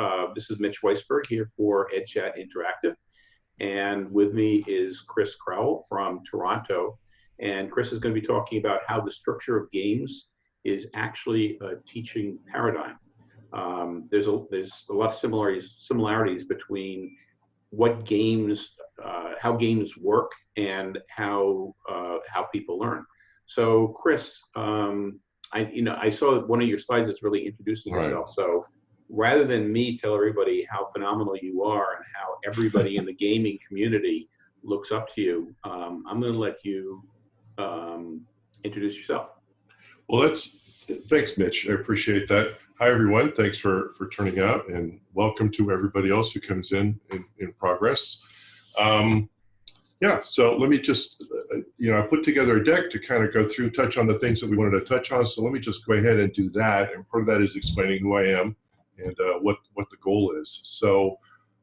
Uh, this is Mitch Weisberg here for EdChat Interactive. And with me is Chris Crowell from Toronto. And Chris is going to be talking about how the structure of games is actually a teaching paradigm. Um, there's a there's a lot of similarities similarities between what games, uh, how games work, and how uh, how people learn. So, Chris, um, I you know I saw one of your slides that's really introducing Right. yourself. So, rather than me tell everybody how phenomenal you are and how everybody in the gaming community looks up to you, um, I'm going to let you um, introduce yourself. Well, that's thanks, Mitch. I appreciate that. Hi, everyone. Thanks for for turning out, and welcome to everybody else who comes in in, in progress. Um, yeah. So let me just, uh, you know, I put together a deck to kind of go through, touch on the things that we wanted to touch on. So let me just go ahead and do that. And part of that is explaining who I am and uh, what what the goal is. So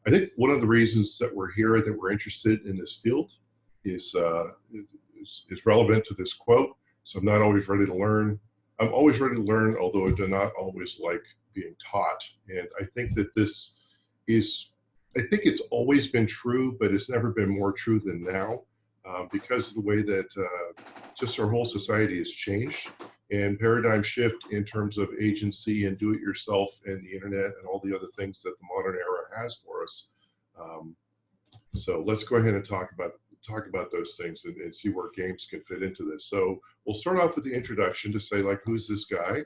I think one of the reasons that we're here, that we're interested in this field, is uh, is, is relevant to this quote. So I'm not always ready to learn. I'm always ready to learn, although I do not always like being taught. And I think that this is, I think it's always been true, but it's never been more true than now um, because of the way that uh, just our whole society has changed and paradigm shift in terms of agency and do it yourself and the internet and all the other things that the modern era has for us. Um, so let's go ahead and talk about talk about those things and, and see where games can fit into this. So we'll start off with the introduction to say like, who's this guy?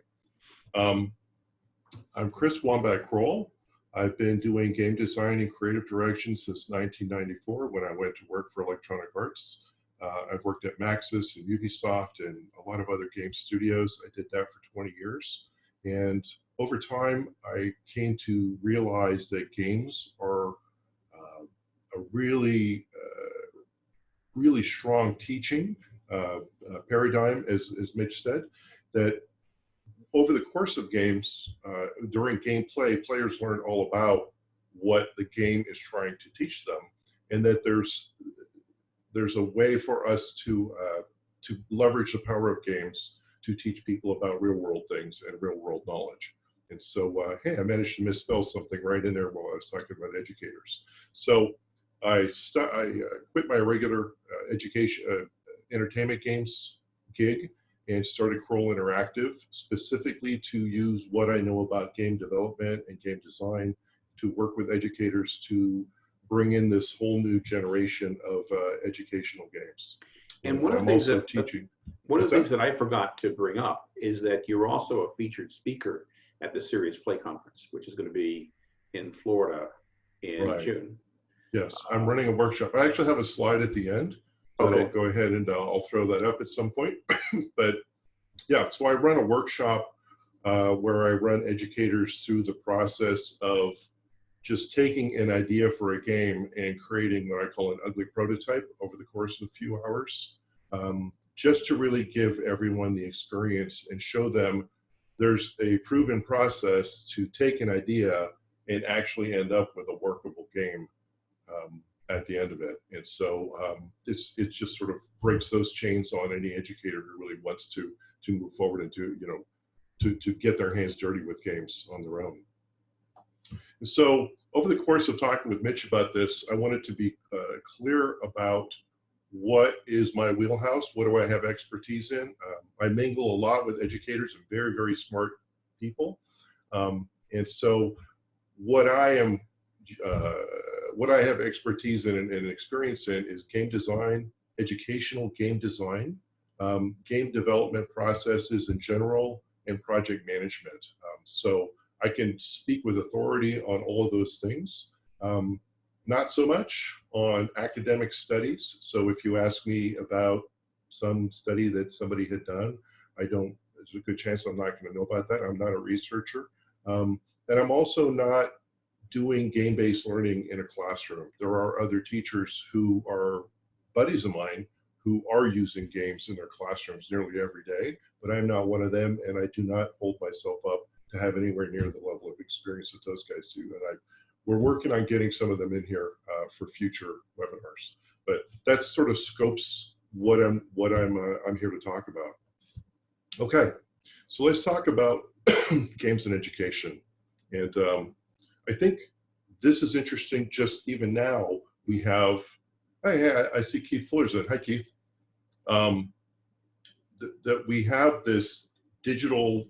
Um, I'm Chris Wambach Crowell. I've been doing game design and creative direction since 1994 when I went to work for Electronic Arts. Uh, I've worked at Maxis and Ubisoft and a lot of other game studios. I did that for 20 years. And over time, I came to realize that games are uh, a really, uh, really strong teaching uh, uh, paradigm, as, as Mitch said, that over the course of games, uh, during gameplay, players learn all about what the game is trying to teach them, and that there's there's a way for us to uh, to leverage the power of games to teach people about real world things and real world knowledge. And so, uh, hey, I managed to misspell something right in there while I was talking about educators. So I, I uh, quit my regular uh, education, uh, entertainment games gig and started Crowell Interactive specifically to use what I know about game development and game design to work with educators to bring in this whole new generation of uh, educational games. And one of the I'm things that- teaching. One of the things that I forgot to bring up is that you're also a featured speaker at the Serious Play Conference, which is going to be in Florida in Right. June. Yes, I'm running a workshop. I actually have a slide at the end. but Okay. I'll go ahead and uh, I'll throw that up at some point. but yeah, so I run a workshop uh, where I run educators through the process of just taking an idea for a game and creating what I call an ugly prototype over the course of a few hours, um, just to really give everyone the experience and show them there's a proven process to take an idea and actually end up with a workable game um, at the end of it. And so um, it's it just sort of breaks those chains on any educator who really wants to to move forward and to you know to to get their hands dirty with games on their own. And so over the course of talking with Mitch about this, I wanted to be uh, clear about what is my wheelhouse, what do I have expertise in. Um, I mingle a lot with educators and very very smart people, um, and so what I am uh, what I have expertise in and, and experience in is game design, educational game design, um, game development processes in general, and project management. Um, so I can speak with authority on all of those things. Um, not so much on academic studies. So if you ask me about some study that somebody had done, I don't, there's a good chance I'm not going to know about that. I'm not a researcher. Um, and I'm also not doing game-based learning in a classroom. There are other teachers who are buddies of mine who are using games in their classrooms nearly every day, but I'm not one of them, and I do not hold myself up to have anywhere near the level of experience that those guys do. And I, we're working on getting some of them in here uh, for future webinars. But that sort of scopes what I'm what I'm uh, I'm here to talk about. Okay, so let's talk about games in education. And um, I think this is interesting. Just even now, we have. Hey, I, I see Keith Fuller's in. Hi, Keith. Um, th that we have this digital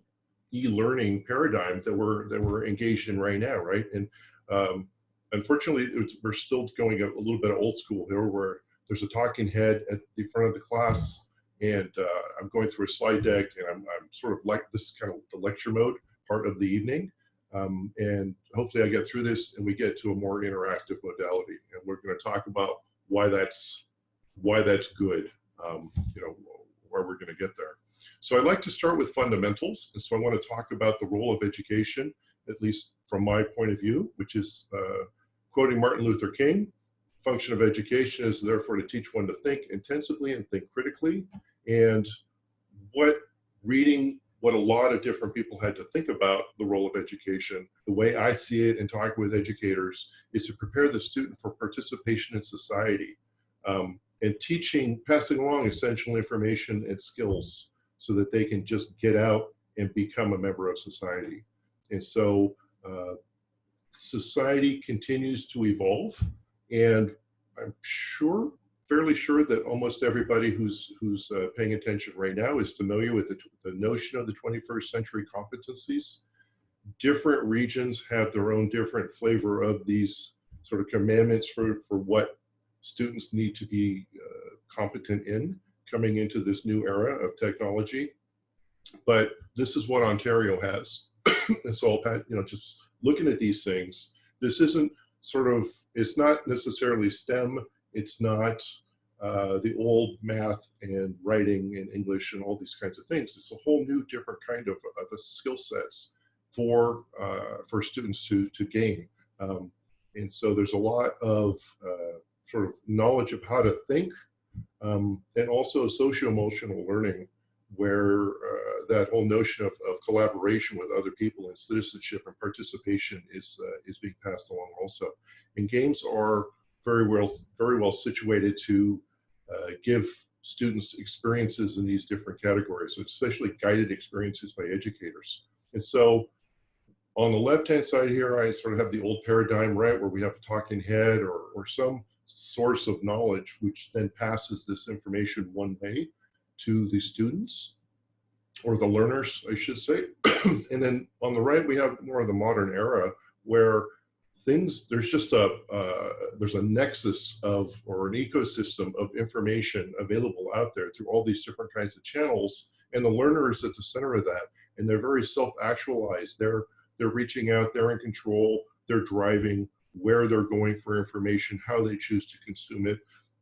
e-learning paradigm that we're that we're engaged in right now, right? And um, unfortunately, we're still going a, a little bit old school here, where there's a talking head at the front of the class, and uh, I'm going through a slide deck, and I'm, I'm sort of like this is kind of the lecture mode part of the evening. Um, and hopefully I get through this and we get to a more interactive modality. And we're going to talk about why that's why that's good, um, you know, where we're going to get there. So I'd like to start with fundamentals. And so I want to talk about the role of education, at least from my point of view, which is uh, quoting Martin Luther King, function of education is therefore to teach one to think intensively and think critically. And what reading what a lot of different people had to think about the role of education. The way I see it and talk with educators is to prepare the student for participation in society um, and teaching, passing along essential information and skills so that they can just get out and become a member of society. And so uh, society continues to evolve and I'm sure fairly sure that almost everybody who's who's uh, paying attention right now is familiar with the, the notion of the 21st century competencies. Different regions have their own different flavor of these sort of commandments for, for what students need to be uh, competent in coming into this new era of technology. But this is what Ontario has. so, you know, just looking at these things, this isn't sort of, it's not necessarily STEM it's not uh, the old math and writing and English and all these kinds of things. It's a whole new different kind of, of skill sets for uh, for students to to gain. Um, and so there's a lot of uh, sort of knowledge of how to think um, and also socio-emotional learning where uh, that whole notion of, of collaboration with other people and citizenship and participation is uh, is being passed along also. And games are very well, very well situated to uh, give students experiences in these different categories, especially guided experiences by educators. And so on the left-hand side here, I sort of have the old paradigm, right, where we have a talking head or, or some source of knowledge, which then passes this information one way to the students or the learners, I should say. and then on the right, we have more of the modern era where things there's just a uh, there's a nexus of or an ecosystem of information available out there through all these different kinds of channels and the learner is at the center of that and they're very self-actualized they're they're reaching out they're in control they're driving where they're going for information how they choose to consume it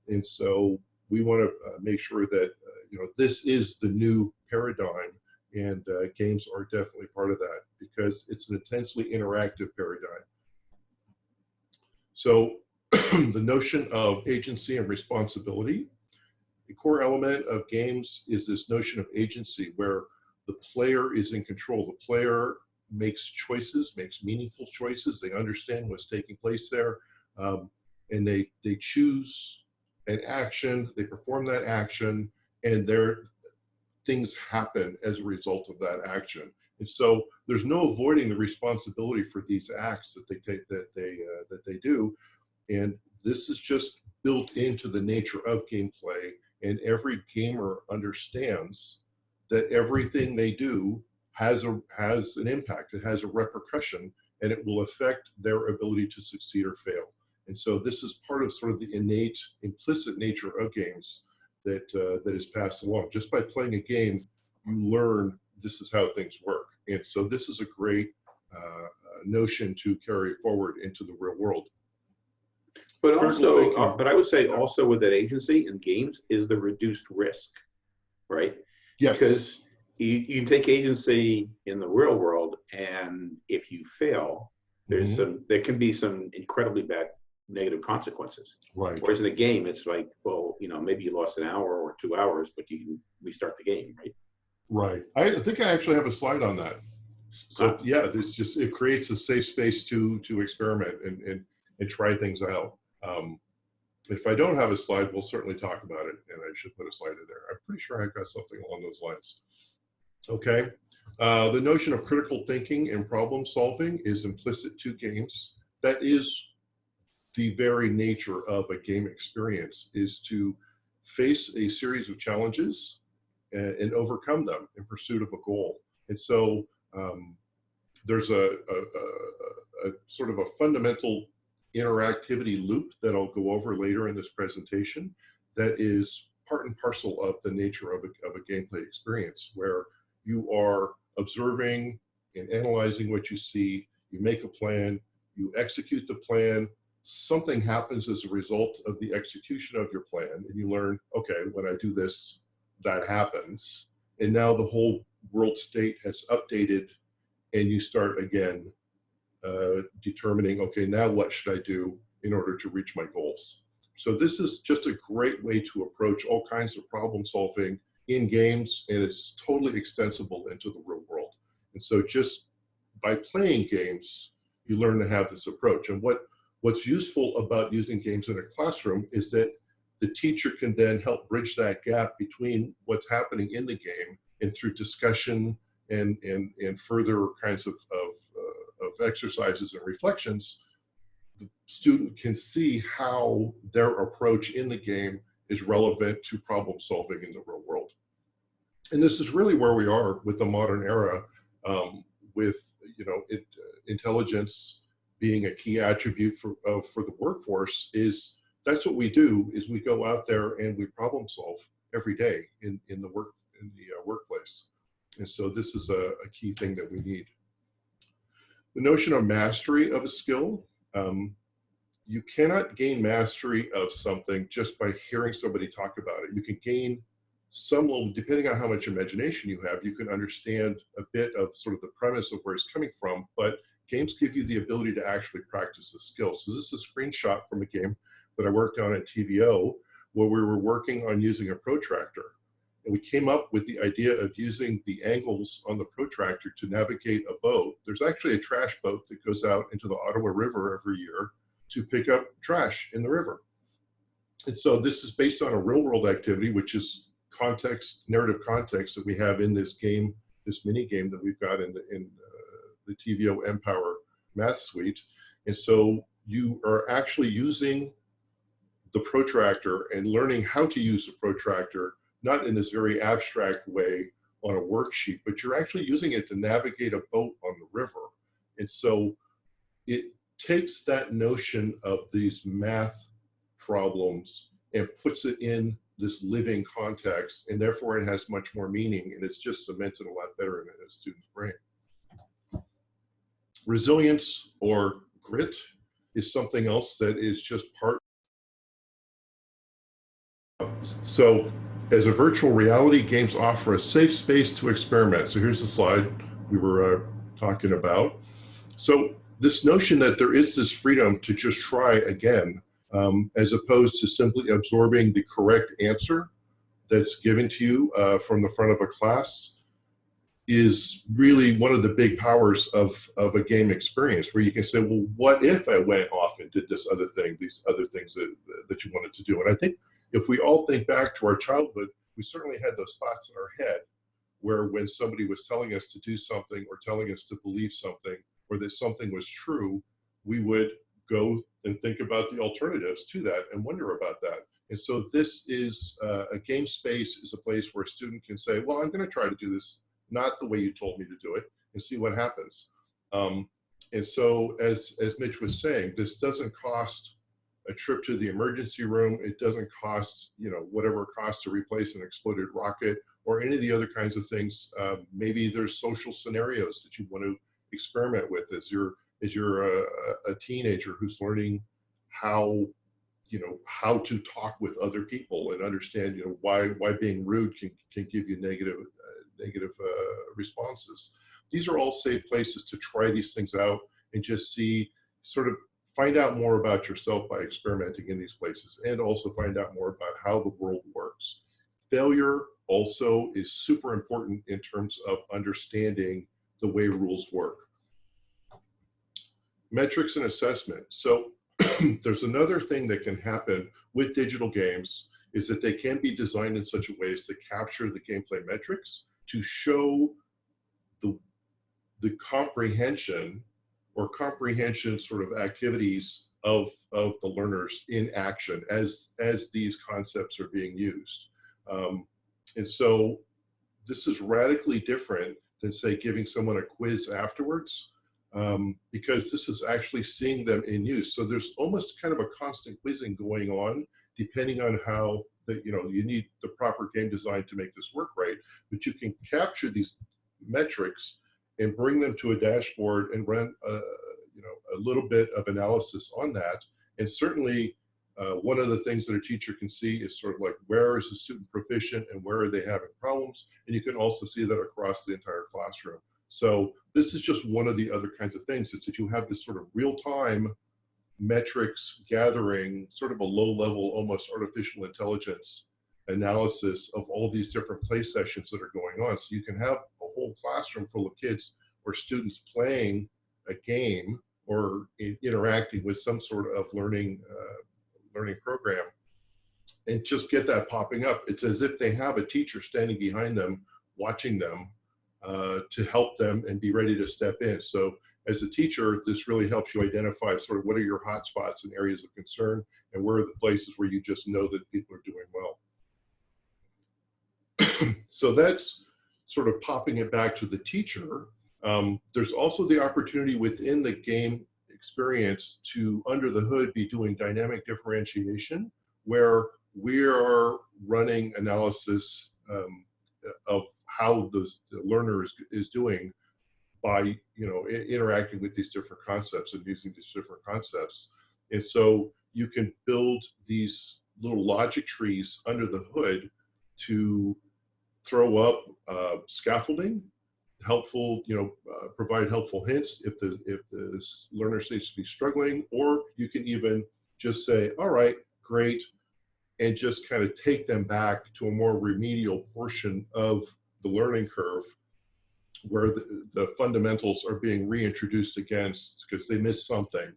and so we want to uh, make sure that uh, you know this is the new paradigm and uh, games are definitely part of that because it's an intensely interactive paradigm so the notion of agency and responsibility, a core element of games is this notion of agency where the player is in control. The player makes choices, makes meaningful choices. They understand what's taking place there. Um, and they, they choose an action, they perform that action, and their things happen as a result of that action. And so there's no avoiding the responsibility for these acts that they take, that they uh, that they do, and this is just built into the nature of gameplay. And every gamer understands that everything they do has a has an impact. It has a repercussion, and it will affect their ability to succeed or fail. And so this is part of sort of the innate, implicit nature of games that uh, that is passed along. Just by playing a game, you learn this is how things work. And so this is a great uh, notion to carry forward into the real world. But also, uh, but I would say also with that agency and games is the reduced risk, right? Yes. Because you, you take agency in the real world, and if you fail, there's mm -hmm. some there can be some incredibly bad negative consequences. Right. Whereas in a game, it's like, well, you know, maybe you lost an hour or two hours, but you can restart the game, right? Right. I think I actually have a slide on that. So yeah, this just it creates a safe space to to experiment and and and try things out. Um, if I don't have a slide, we'll certainly talk about it, and I should put a slide in there. I'm pretty sure I've got something along those lines. Okay. Uh, the notion of critical thinking and problem solving is implicit to games. That is the very nature of a game experience is to face a series of challenges and, and overcome them in pursuit of a goal. And so um, there's a, a, a, a, sort of a fundamental interactivity loop that I'll go over later in this presentation that is part and parcel of the nature of a, of a gameplay experience where you are observing and analyzing what you see, you make a plan, you execute the plan, something happens as a result of the execution of your plan and you learn, okay, when I do this, that happens. And now the whole world state has updated and you start again uh, determining, okay, now what should I do in order to reach my goals? So this is just a great way to approach all kinds of problem solving in games and it's totally extensible into the real world. And so just by playing games, you learn to have this approach. And what, what's useful about using games in a classroom is that the teacher can then help bridge that gap between what's happening in the game and through discussion and, and, and further kinds of, of, uh, of exercises and reflections, the student can see how their approach in the game is relevant to problem solving in the real world. And this is really where we are with the modern era, um, with you know it, uh, intelligence being a key attribute for uh, for the workforce. Is that's what we do? Is we go out there and we problem solve every day in in the work in the uh, workplace. And so this is a, a, key thing that we need. The notion of mastery of a skill. Um, you cannot gain mastery of something just by hearing somebody talk about it. You can gain some level, depending on how much imagination you have, you can understand a bit of sort of the premise of where it's coming from, but games give you the ability to actually practice the skill. So this is a screenshot from a game that I worked on at TVO where we were working on using a protractor. And we came up with the idea of using the angles on the protractor to navigate a boat. There's actually a trash boat that goes out into the Ottawa River every year to pick up trash in the river. And so this is based on a real world activity, which is context, narrative context that we have in this game, this mini game that we've got in the, in uh, the TVO mPower Math Suite. And so you are actually using the protractor and learning how to use the protractor not in this very abstract way on a worksheet, but you're actually using it to navigate a boat on the river. And so it takes that notion of these math problems and puts it in this living context, and therefore it has much more meaning, and it's just cemented a lot better in a student's brain. Resilience or grit is something else that is just part. So as a virtual reality, games offer a safe space to experiment. So here's the slide we were uh, talking about. So this notion that there is this freedom to just try again, um, as opposed to simply absorbing the correct answer that's given to you uh, from the front of a class is really one of the big powers of, of a game experience where you can say, well, what if I went off and did this other thing, these other things that, that you wanted to do? And I think if we all think back to our childhood, we certainly had those thoughts in our head where when somebody was telling us to do something or telling us to believe something or that something was true, we would go and think about the alternatives to that and wonder about that. And so this is uh, a game space is a place where a student can say, well, I'm going to try to do this not the way you told me to do it and see what happens. Um, and so as, as Mitch was saying, this doesn't cost a trip to the emergency room. It doesn't cost, you know, whatever it costs to replace an exploded rocket or any of the other kinds of things. Uh, maybe there's social scenarios that you want to experiment with as you're as you're a, a teenager who's learning how you know how to talk with other people and understand you know why why being rude can can give you negative uh, negative uh, responses these are all safe places to try these things out and just see sort of find out more about yourself by experimenting in these places and also find out more about how the world works. Failure also is super important in terms of understanding the way rules work. Metrics and assessment. So there's another thing that can happen with digital games is that they can be designed in such a way as to capture the gameplay metrics to show the the comprehension or comprehension sort of activities of, of the learners in action as, as these concepts are being used. Um, and so this is radically different than say giving someone a quiz afterwards um, because this is actually seeing them in use. So there's almost kind of a constant quizzing going on depending on how that you know you need the proper game design to make this work right. But you can capture these metrics and bring them to a dashboard and run a, you know a little bit of analysis on that. And certainly uh, one of the things that a teacher can see is sort of like where is the student proficient and where are they having problems? And you can also see that across the entire classroom so this is just one of the other kinds of things is that you have this sort of real-time metrics gathering, sort of a low level, almost artificial intelligence analysis of all these different play sessions that are going on. So you can have a whole classroom full of kids or students playing a game or interacting with some sort of learning uh, learning program and just get that popping up. It's as if they have a teacher standing behind them, watching them uh, to help them and be ready to step in. So as a teacher, this really helps you identify sort of what are your hot spots and areas of concern and where are the places where you just know that people are doing well. so that's sort of popping it back to the teacher. Um, there's also the opportunity within the game experience to, under the hood, be doing dynamic differentiation, where we are running analysis um, of how the learner is, is doing by you know interacting with these different concepts and using these different concepts. And so you can build these little logic trees under the hood to throw up uh, scaffolding helpful you know uh, provide helpful hints if the if the learner seems to be struggling or you can even just say all right great and just kind of take them back to a more remedial portion of the learning curve where the, the fundamentals are being reintroduced against because they missed something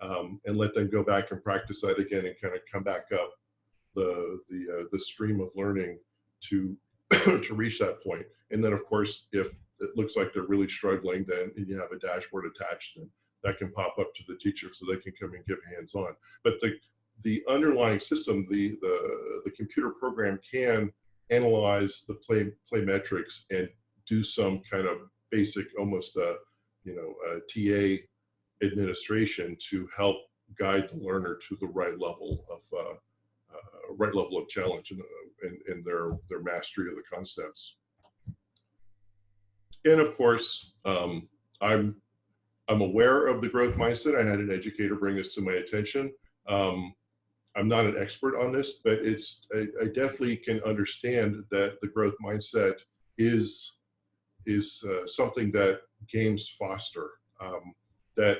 um, and let them go back and practice that again and kind of come back up the the uh, the stream of learning to to reach that point. And then of course if it looks like they're really struggling then and you have a dashboard attached then that can pop up to the teacher so they can come and give hands on but the the underlying system the the the computer program can analyze the play play metrics and do some kind of basic, almost a, you know, a TA administration to help guide the learner to the right level of uh, uh, right level of challenge in, in, in, their their mastery of the concepts. And of course, um, I'm I'm aware of the growth mindset. I had an educator bring this to my attention. Um, I'm not an expert on this, but it's I, I, definitely can understand that the growth mindset is is uh, something that games foster. Um, that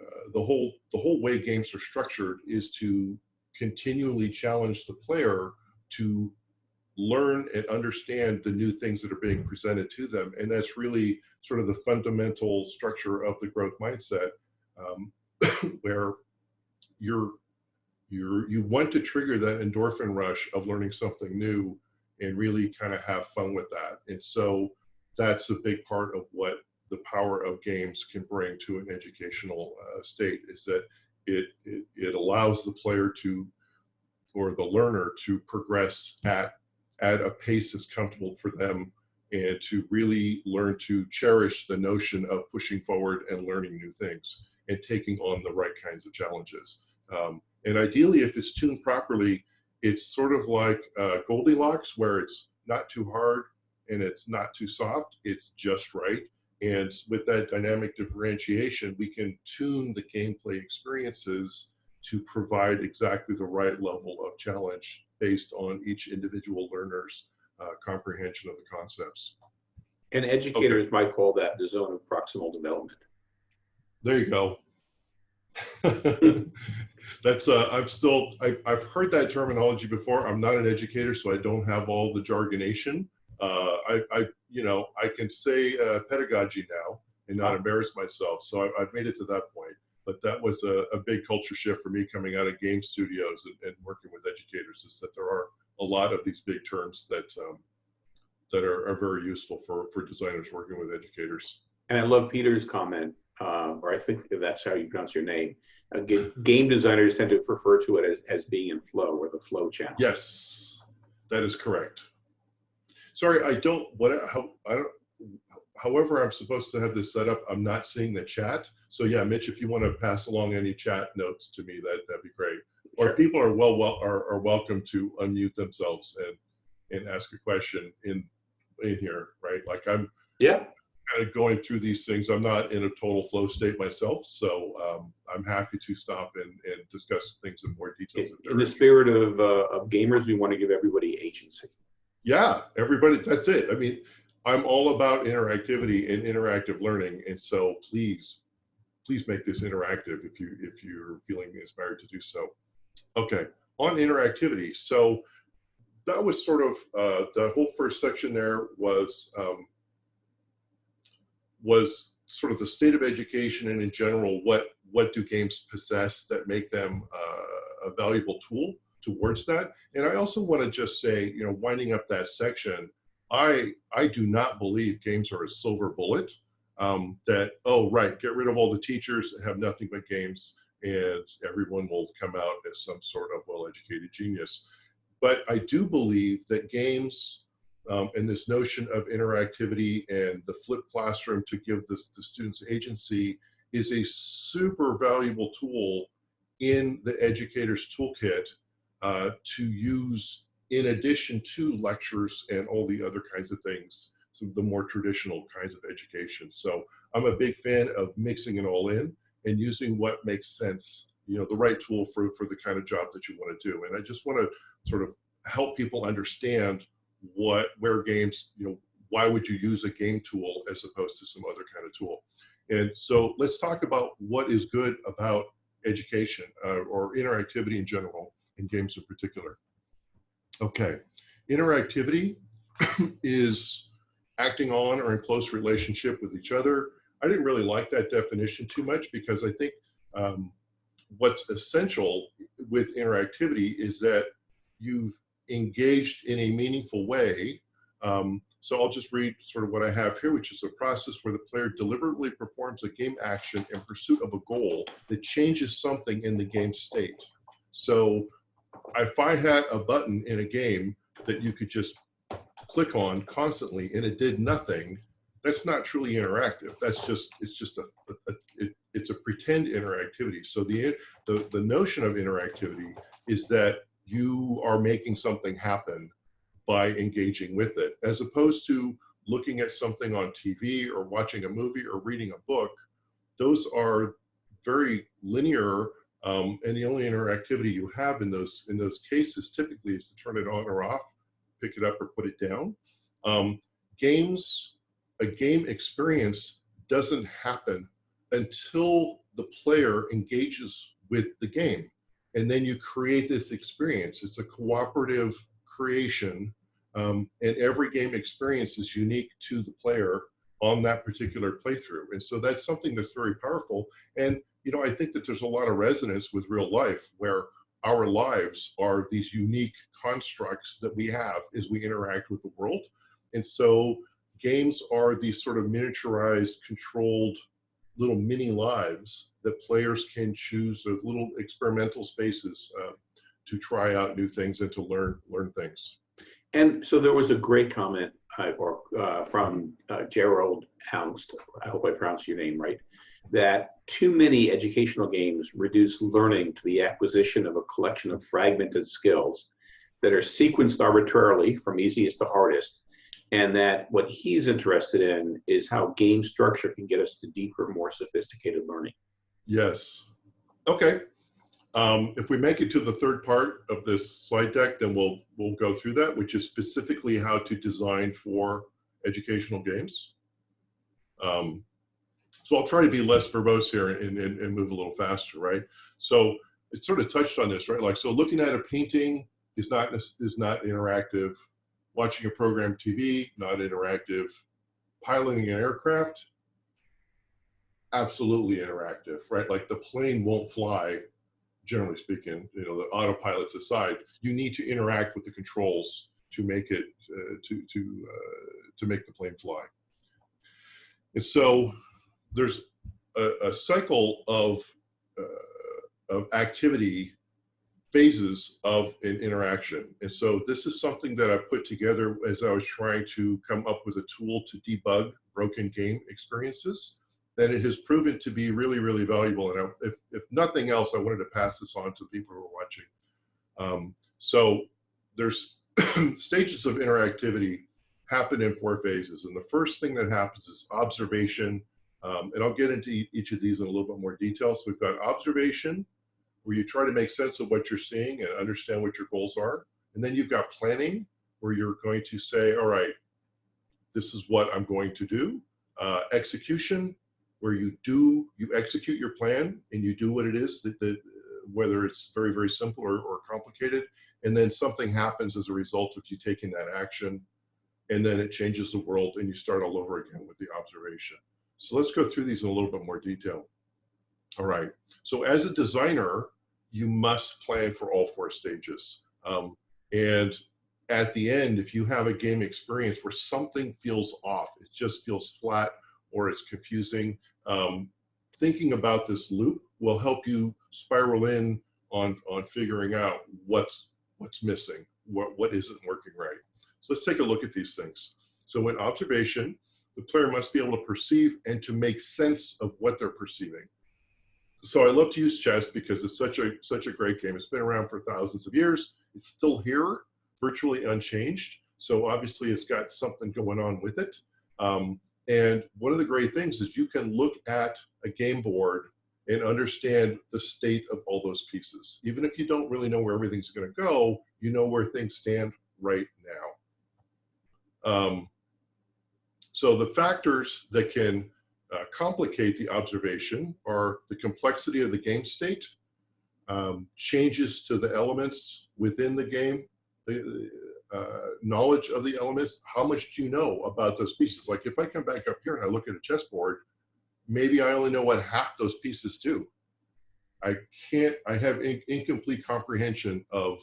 uh, the whole the whole way games are structured is to continually challenge the player to learn and understand the new things that are being presented to them, and that's really sort of the fundamental structure of the growth mindset, um, where you're you're you want to trigger that endorphin rush of learning something new and really kind of have fun with that. And so that's a big part of what the power of games can bring to an educational uh, state is that it, it, it allows the player to or the learner to progress at at a pace that's comfortable for them and to really learn to cherish the notion of pushing forward and learning new things and taking on the right kinds of challenges. Um, and ideally, if it's tuned properly, it's sort of like uh, Goldilocks, where it's not too hard and it's not too soft, it's just right. And with that dynamic differentiation, we can tune the gameplay experiences to provide exactly the right level of challenge based on each individual learner's uh, comprehension of the concepts. And educators okay. might call that the zone of proximal development. There you go. That's uh, I've still I've, I've heard that terminology before. I'm not an educator, so I don't have all the jargonation uh, I, I, you know, I can say uh, pedagogy now and not embarrass myself. So I, have made it to that point. But that was a, a, big culture shift for me coming out of game studios and, and, working with educators is that there are a lot of these big terms that um, that are, are, very useful for, for designers working with educators. And I love Peter's comment, uh, or I think that's how you pronounce your name. Uh, ga- game designers tend to refer to it as, as being in flow or the flow channel. Yes, that is correct. Sorry, I don't, what, how, I don't, however I'm supposed to have this set up, I'm not seeing the chat. So yeah, Mitch, if you want to pass along any chat notes to me, that, that'd be great. Or people are well, well, are, are welcome to unmute themselves and, and ask a question in, in here, right? Like I'm Yeah, kind of going through these things. I'm not in a total flow state myself, so um, I'm happy to stop and, and discuss things in more details. if in the spirit of, uh, of gamers, we want to give everybody agency. Yeah, everybody, that's it. I mean, I'm all about interactivity and interactive learning, and so please, please make this interactive if you if you're feeling inspired to do so. Okay, on interactivity. So that was sort of uh, the whole first section. There was um, was sort of the state of education and in general, what what do games possess that make them uh, a valuable tool towards that. And I also want to just say, you know, winding up that section, I I do not believe games are a silver bullet. Um, that oh right, get rid of all the teachers and have nothing but games, and everyone will come out as some sort of well-educated genius. But I do believe that games um, and this notion of interactivity and the flipped classroom to give this, the students agency is a super valuable tool in the educator's toolkit uh, to use in addition to lectures and all the other kinds of things, some of the more traditional kinds of education. So I'm a big fan of mixing it all in and using what makes sense, you know, the right tool for, for the kind of job that you want to do. And I just want to sort of help people understand what, where games, you know, why would you use a game tool as opposed to some other kind of tool? And so let's talk about what is good about education uh, or interactivity in general and games in particular. Okay, interactivity is acting on or in close relationship with each other. I didn't really like that definition too much because I think um, what's essential with interactivity is that you've engaged in a meaningful way. Um, so I'll just read sort of what I have here, which is a process where the player deliberately performs a game action in pursuit of a goal that changes something in the game state. So if I had a button in a game that you could just click on constantly and it did nothing, that's not truly interactive. That's just it's just a, a, a it, it's a pretend interactivity. So the, the the notion of interactivity is that you are making something happen by engaging with it, as opposed to looking at something on TV or watching a movie or reading a book. Those are very linear um, and the only interactivity you have in those in those cases typically is to turn it on or off, pick it up or put it down. Um, games, a game experience doesn't happen until the player engages with the game, and then you create this experience. It's a cooperative creation, um, and every game experience is unique to the player on that particular playthrough, and so that's something that's very powerful. And you know, I think that there's a lot of resonance with real life where our lives are these unique constructs that we have as we interact with the world. And so games are these sort of miniaturized, controlled little mini lives that players can choose of little experimental spaces uh, to try out new things and to learn learn things. And so there was a great comment uh, or, uh, from uh, Gerald Hounst, I hope I pronounced your name right, that too many educational games reduce learning to the acquisition of a collection of fragmented skills that are sequenced arbitrarily from easiest to hardest, and that what he's interested in is how game structure can get us to deeper, more sophisticated learning. Yes. Okay. Um, if we make it to the third part of this slide deck, then we'll we'll go through that, which is specifically how to design for educational games. Um, so I'll try to be less verbose here and, and, and move a little faster, right? So it sort of touched on this, right? Like, so looking at a painting is not is not interactive. Watching a program TV, not interactive. Piloting an aircraft, absolutely interactive, right? Like the plane won't fly, generally speaking, you know, the autopilots aside, you need to interact with the controls to make it, uh, to, to, uh, to make the plane fly. And so there's a, a cycle of, uh, of activity phases of an interaction. And so this is something that I put together as I was trying to come up with a tool to debug broken game experiences. That it has proven to be really, really valuable. And I, if, if nothing else, I wanted to pass this on to people who are watching. Um, so there's stages of interactivity happen in four phases. And the first thing that happens is observation. Um, and I'll get into each of these in a little bit more detail. So we've got observation, where you try to make sense of what you're seeing and understand what your goals are. And then you've got planning, where you're going to say, all right, this is what I'm going to do. Uh, execution, where you do, you execute your plan and you do what it is, that, that whether it's very, very simple or, or complicated. And then something happens as a result of you taking that action. And then it changes the world and you start all over again with the observation. So let's go through these in a little bit more detail. All right. So as a designer, you must plan for all four stages. Um, and at the end, if you have a game experience where something feels off, it just feels flat or it's confusing, um, thinking about this loop will help you spiral in on, on figuring out what's, what's missing, what, what isn't working right. So let's take a look at these things. So in observation, the player must be able to perceive and to make sense of what they're perceiving so I love to use chess because it's such a such a great game. It's been around for thousands of years. It's still here, virtually unchanged. So obviously it's got something going on with it. Um, and one of the great things is you can look at a game board and understand the state of all those pieces. Even if you don't really know where everything's going to go, you know where things stand right now. Um, so the factors that can uh, complicate the observation are the complexity of the game state, um, changes to the elements within the game, the uh, knowledge of the elements, how much do you know about those pieces? Like if I come back up here and I look at a chessboard, maybe I only know what half those pieces do. I can't, I have in, incomplete comprehension of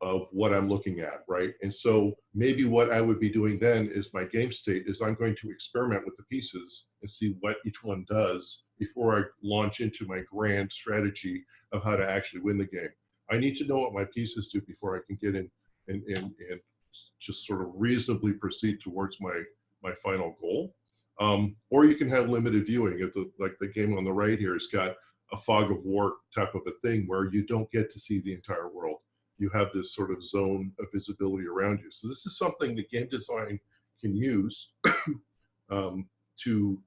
of what I'm looking at, right? And so maybe what I would be doing then is my game state is I'm going to experiment with the pieces and see what each one does before I launch into my grand strategy of how to actually win the game. I need to know what my pieces do before I can get in and, and, and just sort of reasonably proceed towards my, my final goal. Um, or you can have limited viewing. If the, like the game on the right here has got a fog of war type of a thing where you don't get to see the entire world you have this sort of zone of visibility around you. So this is something that game design can use um, to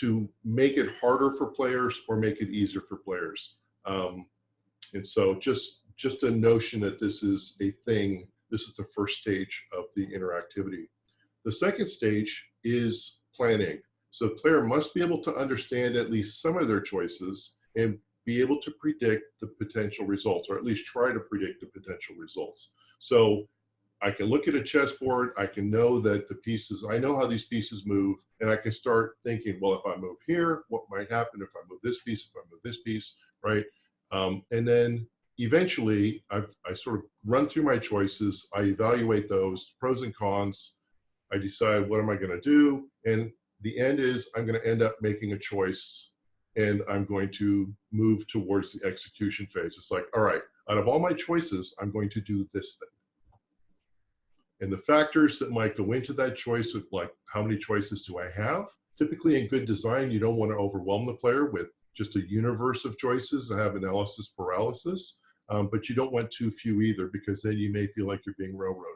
to make it harder for players or make it easier for players. Um, and so just just a notion that this is a thing. This is the first stage of the interactivity. The second stage is planning. So the player must be able to understand at least some of their choices and be able to predict the potential results, or at least try to predict the potential results. So I can look at a chessboard, I can know that the pieces, I know how these pieces move, and I can start thinking, well, if I move here, what might happen if I move this piece, if I move this piece, right? Um, and then eventually, I've, I sort of run through my choices, I evaluate those, pros and cons, I decide what am I gonna do, and the end is I'm gonna end up making a choice and I'm going to move towards the execution phase. It's like, all right, out of all my choices, I'm going to do this thing. And the factors that might go into that choice, of like how many choices do I have? Typically in good design, you don't want to overwhelm the player with just a universe of choices and have analysis paralysis, um, but you don't want too few either because then you may feel like you're being railroaded.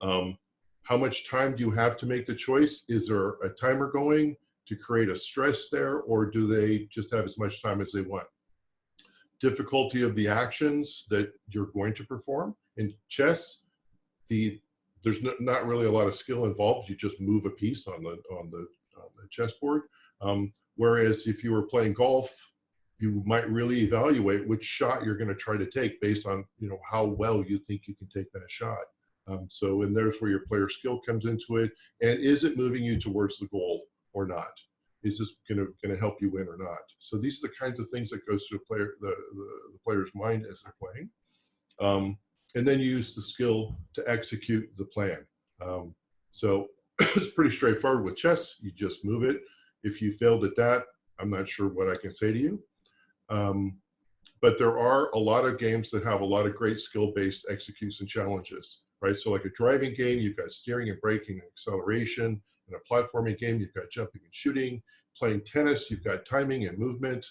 Um, how much time do you have to make the choice? Is there a timer going? To create a stress there, or do they just have as much time as they want? Difficulty of the actions that you're going to perform. In chess, the there's not really a lot of skill involved. You just move a piece on the on the, on the chessboard. Um, whereas if you were playing golf, you might really evaluate which shot you're going to try to take based on you know how well you think you can take that shot. Um, so and there's where your player skill comes into it. And is it moving you towards the goal? Or not? Is this going to going to help you win or not? So these are the kinds of things that goes through player the, the, the player's mind as they're playing. Um, and then you use the skill to execute the plan. Um, so it's pretty straightforward with chess. You just move it. If you failed at that, I'm not sure what I can say to you. Um, but there are a lot of games that have a lot of great skill-based execution challenges, right? So like a driving game, you've got steering and braking and acceleration. In a platforming game, you've got jumping and shooting. Playing tennis, you've got timing and movement.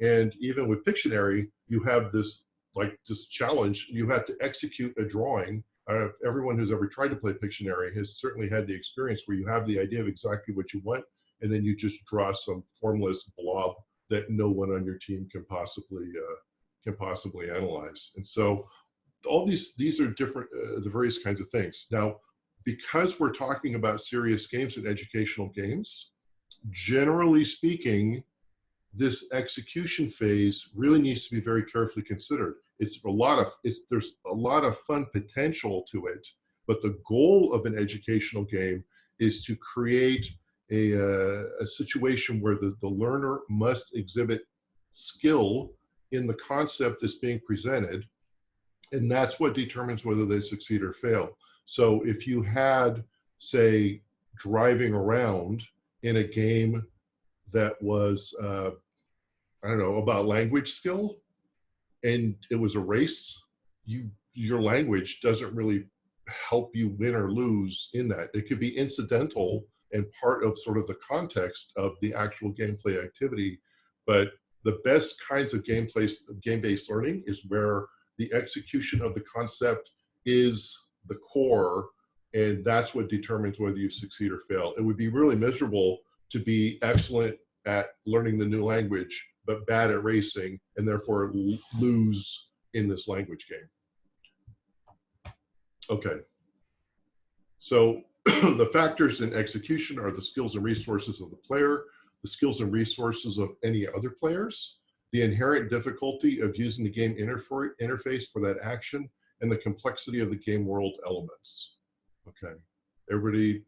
And even with Pictionary, you have this like this challenge. You have to execute a drawing. Uh, everyone who's ever tried to play Pictionary has certainly had the experience where you have the idea of exactly what you want, and then you just draw some formless blob that no one on your team can possibly uh, can possibly analyze. And so all these these are different uh, the various kinds of things. Now, because we're talking about serious games and educational games, generally speaking, this execution phase really needs to be very carefully considered. It's a lot of it's there's a lot of fun potential to it, but the goal of an educational game is to create a, uh, a situation where the, the learner must exhibit skill in the concept that's being presented. And that's what determines whether they succeed or fail. So if you had, say, driving around in a game that was, uh, I don't know, about language skill, and it was a race, you your language doesn't really help you win or lose in that. It could be incidental and part of sort of the context of the actual gameplay activity, but the best kinds of game-based learning is where the execution of the concept is the core, and that's what determines whether you succeed or fail. It would be really miserable to be excellent at learning the new language, but bad at racing, and therefore lose in this language game. Okay. So the factors in execution are the skills and resources of the player, the skills and resources of any other players, the inherent difficulty of using the game interface for that action, and the complexity of the game world elements. Okay, everybody,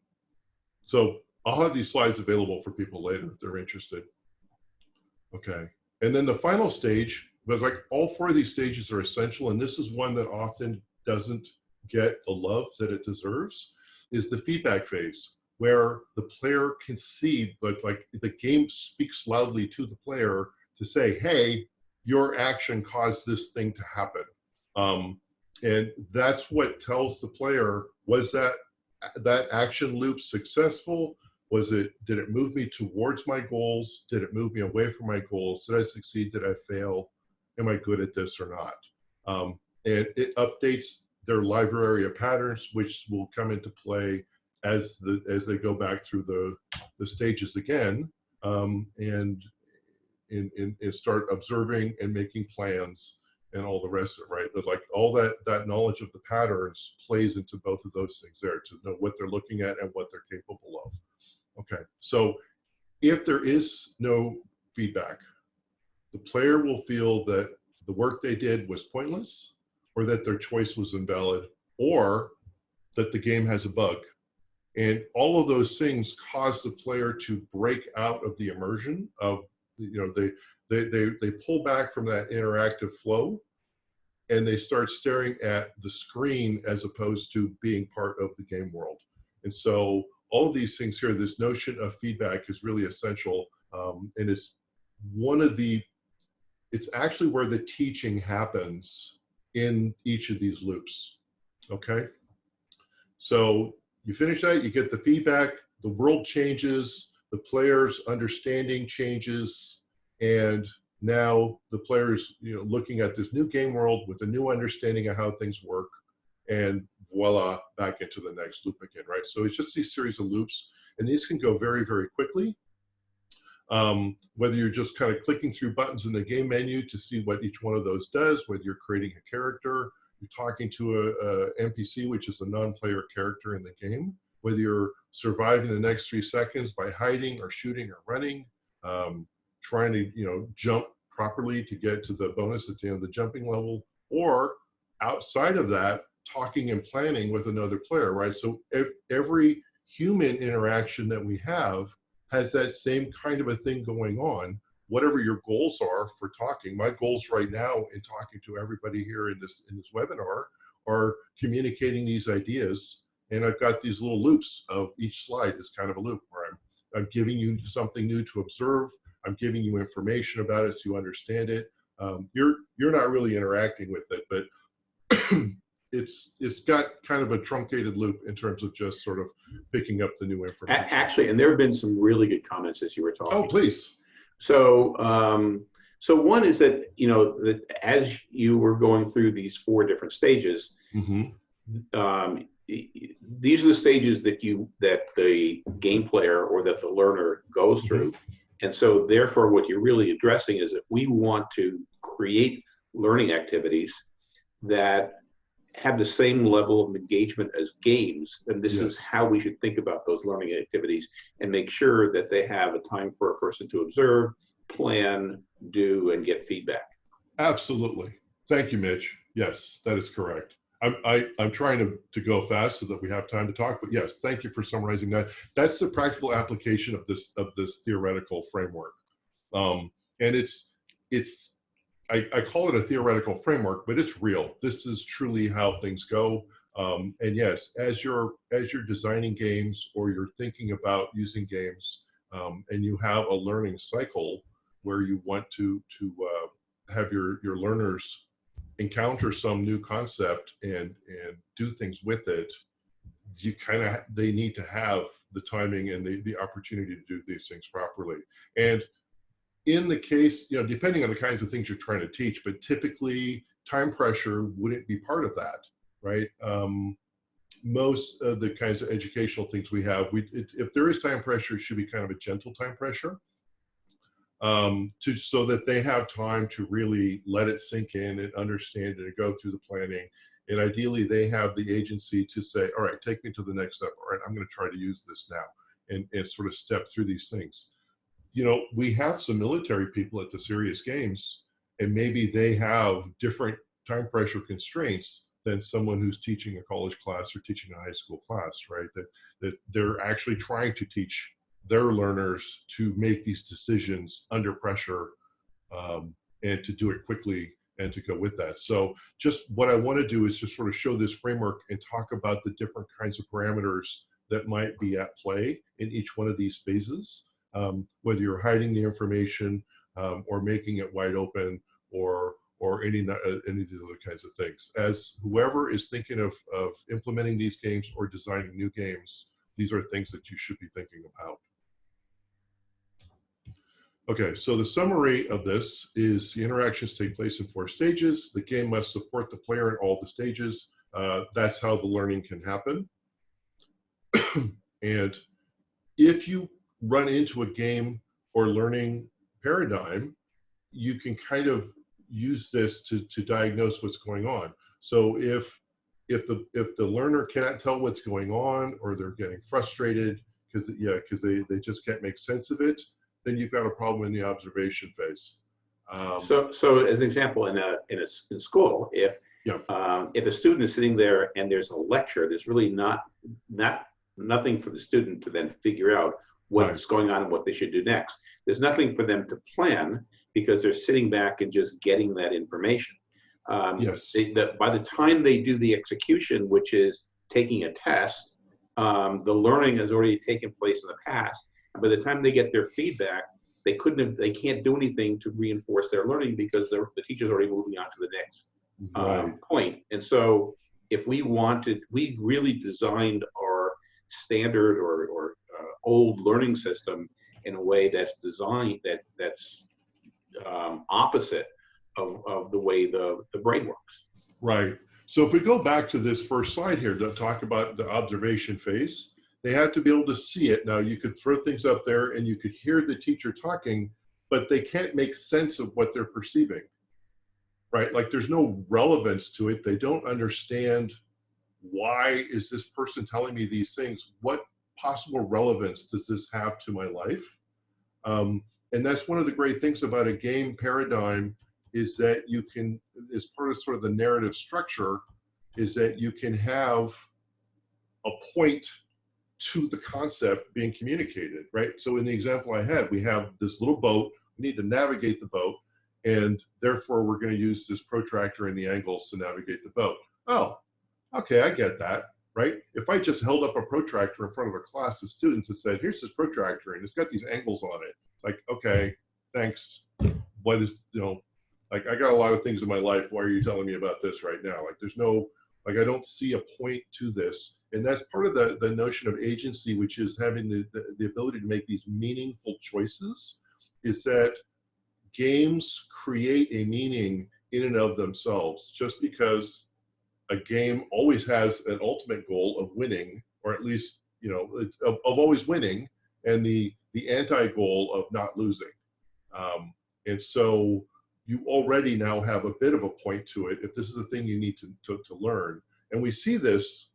so I'll have these slides available for people later if they're interested. Okay, and then the final stage, but like all four of these stages are essential, and this is one that often doesn't get the love that it deserves, is the feedback phase where the player can see that like the game speaks loudly to the player to say, hey, your action caused this thing to happen. Um, and that's what tells the player, was that that action loop successful? Was it, did it move me towards my goals? Did it move me away from my goals? Did I succeed? Did I fail? Am I good at this or not? Um, and it updates their library of patterns, which will come into play as the as they go back through the the stages again um, and, and and start observing and making plans and all the rest of it right? But like all that that knowledge of the patterns plays into both of those things there to know what they're looking at and what they're capable of. Okay so if there is no feedback the player will feel that the work they did was pointless or that their choice was invalid or that the game has a bug. And all of those things cause the player to break out of the immersion of, you know, they, they, they, they pull back from that interactive flow and they start staring at the screen as opposed to being part of the game world. And so all of these things here, this notion of feedback is really essential. Um, and it's one of the, it's actually where the teaching happens in each of these loops, okay? So you finish that, you get the feedback, the world changes, the player's understanding changes, and now the players you know looking at this new game world with a new understanding of how things work and voila back into the next loop again right? So it's just these series of loops and these can go very very quickly. Um, whether you're just kind of clicking through buttons in the game menu to see what each one of those does whether you're creating a character you're talking to a, a NPC, which is a non-player character in the game, whether you're surviving the next three seconds by hiding or shooting or running, um, trying to you know jump properly to get to the bonus at the end of the jumping level, or outside of that, talking and planning with another player, right? So every human interaction that we have has that same kind of a thing going on whatever your goals are for talking. My goals right now in talking to everybody here in this in this webinar are communicating these ideas and I've got these little loops of each slide is kind of a loop where I'm, I'm giving you something new to observe. I'm giving you information about it so you understand it. Um, you're, you're not really interacting with it, but it's, it's got kind of a truncated loop in terms of just sort of picking up the new information. Actually, and there have been some really good comments as you were talking. Oh, please. So, um, so one is that, you know, that as you were going through these four different stages, hmm um, these are the stages that you, that the game player or that the learner goes through. Mm-hmm. And so therefore, what you're really addressing is that we want to create learning activities that have the same level of engagement as games. And this is how we should think about those learning activities and make sure that they have a time for a person to observe, plan, do, and get feedback. Absolutely. Thank you, Mitch. Yes, that is correct. I'm, I, I'm trying to, to go fast so that we have time to talk, but yes, thank you for summarizing that. That's the practical application of this, of this theoretical framework. Um, and it's, it's, I, I call it a theoretical framework, but it's real. This is truly how things go. Um, and yes, as you're, as you're designing games or you're thinking about using games, um, and you have a learning cycle where you want to, to, uh, have your your learners encounter some new concept and and do things with it you kind of they need to have the timing and the, the opportunity to do these things properly. And in the case you know depending on the kinds of things you're trying to teach but typically time pressure wouldn't be part of that right? Um, most of the kinds of educational things we have we it, if there is time pressure it should be kind of a gentle time pressure um, to so that they have time to really let it sink in and understand it and go through the planning. And ideally, they have the agency to say, all right, take me to the next step. All right, I'm going to try to use this now and, and sort of step through these things. You know, we have some military people at the serious games, and maybe they have different time pressure constraints than someone who's teaching a college class or teaching a high school class, right? That, that they're actually trying to teach their learners to make these decisions under pressure um, and to do it quickly and to go with that. So just what I want to do is just sort of show this framework and talk about the different kinds of parameters that might be at play in each one of these phases, um, whether you're hiding the information um, or making it wide open or or any, uh, any of these other kinds of things. As whoever is thinking of, of implementing these games or designing new games, these are things that you should be thinking about. Okay, so the summary of this is the interactions take place in four stages. The game must support the player in all the stages. Uh, that's how the learning can happen. and if you run into a game or learning paradigm, you can kind of use this to, to diagnose what's going on. So if if the if the learner cannot tell what's going on or they're getting frustrated because yeah because they, they just can't make sense of it, then you've got a problem in the observation phase. Um, So, so as an example, in a, in a, in school, if, Yeah. um, if a student is sitting there and there's a lecture, there's really not, not, nothing for the student to then figure out Right. what's going on and what they should do next. There's nothing for them to plan because they're sitting back and just getting that information. Um, yes. they, the, by the time they do the execution, which is taking a test, um, the learning has already taken place in the past. By the time they get their feedback, they couldn't have, they can't do anything to reinforce their learning because the, the teacher's already moving on to the next right. um, point. And so if we wanted, we really designed our standard or, or uh, old learning system in a way that's designed, that that's um, opposite of, of the way the, the brain works. Right. So if we go back to this first slide here to talk about the observation phase, they had to be able to see it. Now you could throw things up there and you could hear the teacher talking, but they can't make sense of what they're perceiving. Right? Like there's no relevance to it. They don't understand why is this person telling me these things? What possible relevance does this have to my life? Um, and that's one of the great things about a game paradigm is that you can, as part of sort of the narrative structure, is that you can have a point to the concept being communicated, right? So in the example I had, we have this little boat, we need to navigate the boat, and therefore we're gonna use this protractor and the angles to navigate the boat. Oh, okay, I get that. right? If I just held up a protractor in front of a class of students and said, here's this protractor and it's got these angles on it, like, okay, thanks. What is, you know, like I got a lot of things in my life. Why are you telling me about this right now? Like there's no, like I don't see a point to this. And that's part of the, the notion of agency, which is having the, the, the ability to make these meaningful choices, is that games create a meaning in and of themselves just because a game always has an ultimate goal of winning or at least you know of, of always winning and the the anti-goal of not losing um, and so you already now have a bit of a point to it if this is the thing you need to, to, to learn and we see this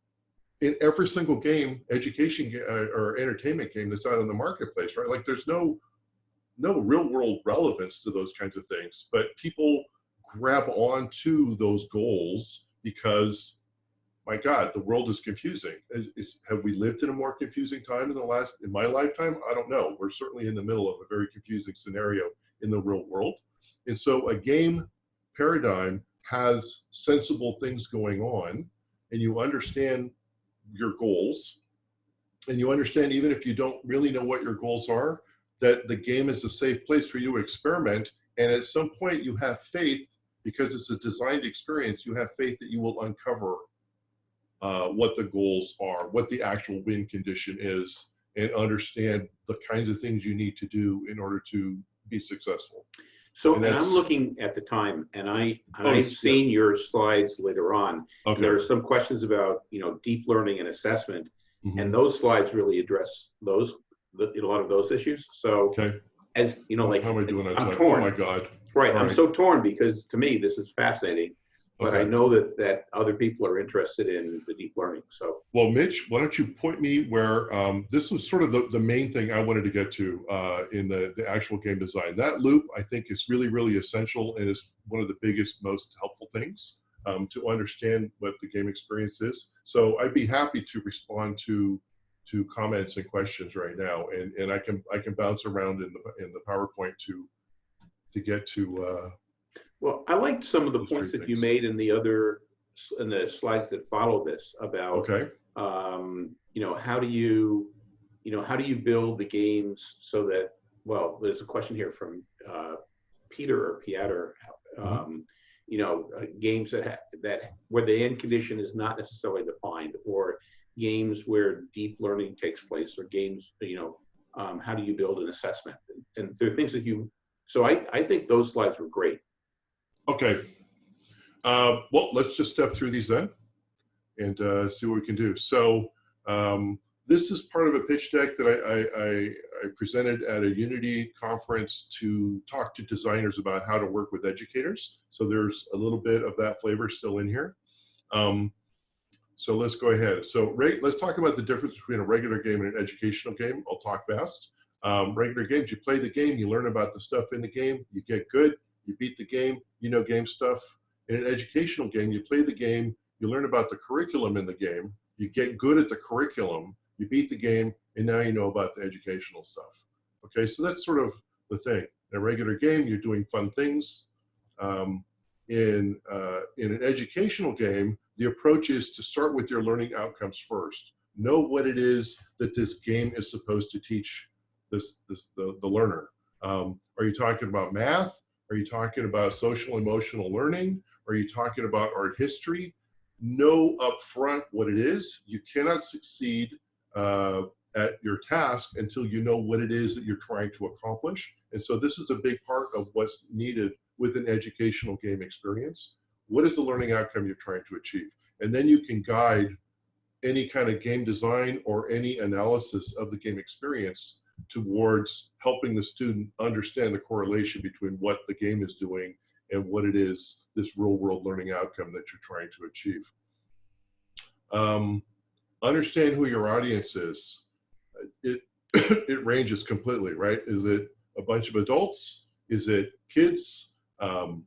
in every single game education uh, or entertainment game that's out in the marketplace right like there's no no real world relevance to those kinds of things but people grab on to those goals because my God, the world is confusing. Is, is, have we lived in a more confusing time in the last, in my lifetime? I don't know. We're certainly in the middle of a very confusing scenario in the real world. And so a game paradigm has sensible things going on and you understand your goals and you understand even if you don't really know what your goals are, that the game is a safe place for you to experiment. And at some point you have faith because it's a designed experience, you have faith that you will uncover uh, what the goals are, what the actual win condition is, and understand the kinds of things you need to do in order to be successful. So and, and I'm looking at the time, and I oh, I've yeah. seen your slides later on. Okay. There are some questions about you know deep learning and assessment, mm -hmm. and those slides really address those a lot of those issues. So okay. as you know, like how am I doing? I'm torn. Oh my god! Right. All I'm right. so torn because to me this is fascinating, but okay. I know that that other people are interested in the deep learning. So well, Mitch, why don't you point me where um, this was sort of the, the main thing I wanted to get to uh, in the, the actual game design. That loop I think is really, really essential and is one of the biggest, most helpful things um, to understand what the game experience is. So I'd be happy to respond to to comments and questions right now, and and I can I can bounce around in the in the PowerPoint to to get to. Uh, well, I liked some of the points that you made in the other in the slides that follow this about. Okay. Um, you know, how do you, you know, how do you build the games so that? Well, there's a question here from uh, Peter or Pieter. Mm-hmm. Um, mm -hmm. You know, uh, games that that where the end condition is not necessarily defined, or games where deep learning takes place, or games, you know, um, how do you build an assessment? And, and there are things that you so I, I think those slides were great. Okay. Uh, well, let's just step through these then and uh, see what we can do. So um, this is part of a pitch deck that I, I, I, presented at a Unity conference to talk to designers about how to work with educators. So there's a little bit of that flavor still in here. Um, so let's go ahead. So let's talk about the difference between a regular game and an educational game. I'll talk fast. Um, regular games, you play the game, you learn about the stuff in the game, you get good, you beat the game, you know game stuff. In an educational game, you play the game, you learn about the curriculum in the game, you get good at the curriculum, you beat the game, and now you know about the educational stuff. Okay, so that's sort of the thing. In a regular game, you're doing fun things. Um, in, uh, in an educational game, the approach is to start with your learning outcomes first. Know what it is that this game is supposed to teach this, this the, the learner. Um, are you talking about math? Are you talking about social emotional learning? Are you talking about art history? Know upfront what it is. You cannot succeed uh, at your task until you know what it is that you're trying to accomplish. And so this is a big part of what's needed with an educational game experience. What is the learning outcome you're trying to achieve? And then you can guide any kind of game design or any analysis of the game experience towards helping the student understand the correlation between what the game is doing and what it is, this real world learning outcome that you're trying to achieve. Um, understand who your audience is. It, it ranges completely, right? Is it a bunch of adults? Is it kids? Um,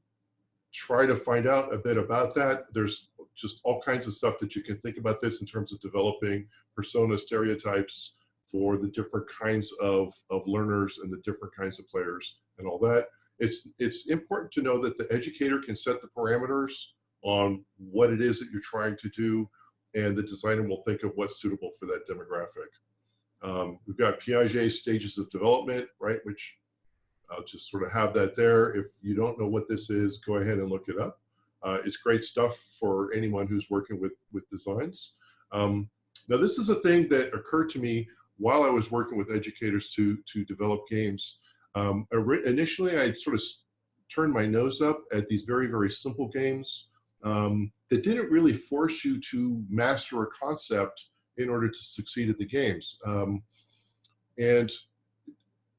try to find out a bit about that. There's just all kinds of stuff that you can think about this in terms of developing persona stereotypes, for the different kinds of, of learners and the different kinds of players and all that. It's, it's important to know that the educator can set the parameters on what it is that you're trying to do, and the designer will think of what's suitable for that demographic. Um, we've got Piaget stages of development, right, which I'll just sort of have that there. If you don't know what this is, go ahead and look it up. Uh, it's great stuff for anyone who's working with, with designs. Um, now, this is a thing that occurred to me while I was working with educators to, to develop games. Um, initially, I sort of turned my nose up at these very, very simple games um, that didn't really force you to master a concept in order to succeed at the games. Um, and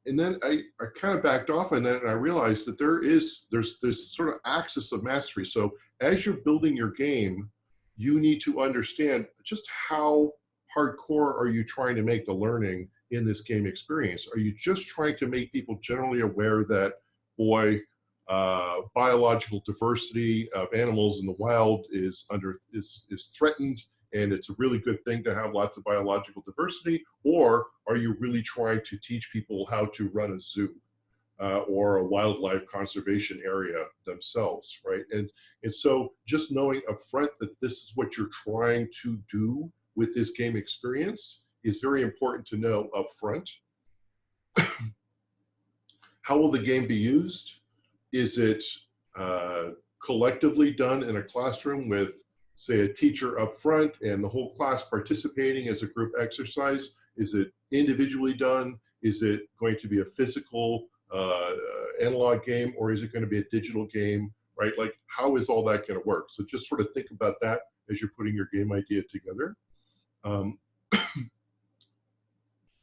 and then I, I kind of backed off on that and I realized that there is there's this sort of axis of mastery. So as you're building your game, you need to understand just how hardcore are you trying to make the learning in this game experience? Are you just trying to make people generally aware that, boy, uh, biological diversity of animals in the wild is under is is threatened and it's a really good thing to have lots of biological diversity or are you really trying to teach people how to run a zoo uh, or a wildlife conservation area themselves right and and so just knowing upfront that this is what you're trying to do with this game experience is very important to know upfront how will the game be used is it uh, collectively done in a classroom with, say, a teacher up front and the whole class participating as a group exercise? Is it individually done? Is it going to be a physical uh, analog game or is it going to be a digital game, right? Like, how is all that going to work? So just sort of think about that as you're putting your game idea together. Um,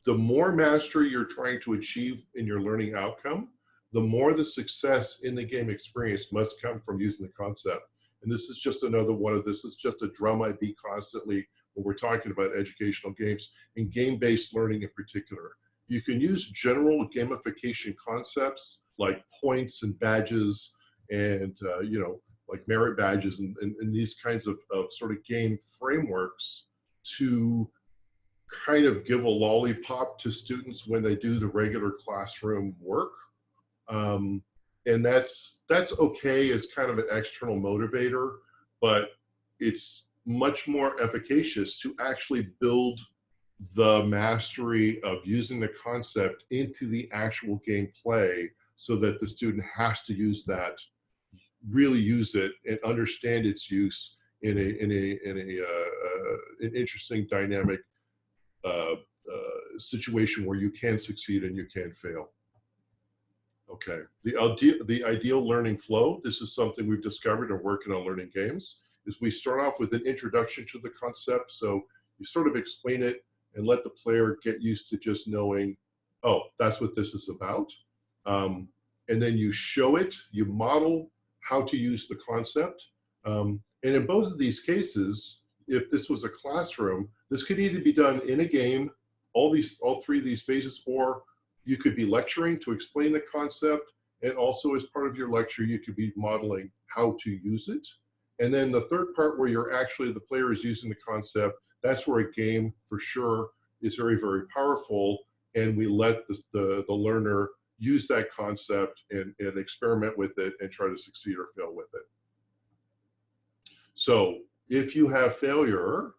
the more mastery you're trying to achieve in your learning outcome, the more the success in the game experience must come from using the concept. And this is just another one of this is just a drum I beat constantly when we're talking about educational games and game-based learning in particular. You can use general gamification concepts like points and badges and, uh, you know, like merit badges and, and, and these kinds of, of sort of game frameworks to kind of give a lollipop to students when they do the regular classroom work. Um, and that's that's okay as kind of an external motivator, but it's much more efficacious to actually build the mastery of using the concept into the actual gameplay so that the student has to use that, really use it and understand its use in a in a in a uh, uh, an interesting dynamic uh, uh situation where you can succeed and you can fail. Okay, the ideal, the ideal learning flow, this is something we've discovered and working on learning games, is we start off with an introduction to the concept. So you sort of explain it and let the player get used to just knowing, oh, that's what this is about. Um, and then you show it, you model how to use the concept. Um, and in both of these cases, if this was a classroom, this could either be done in a game, all these, all three of these phases, or you could be lecturing to explain the concept, and also as part of your lecture, you could be modeling how to use it. And then the third part where you're actually, the player is using the concept, that's where a game for sure is very, very powerful. And we let the, the, the learner use that concept and, and experiment with it and try to succeed or fail with it. So if you have failure,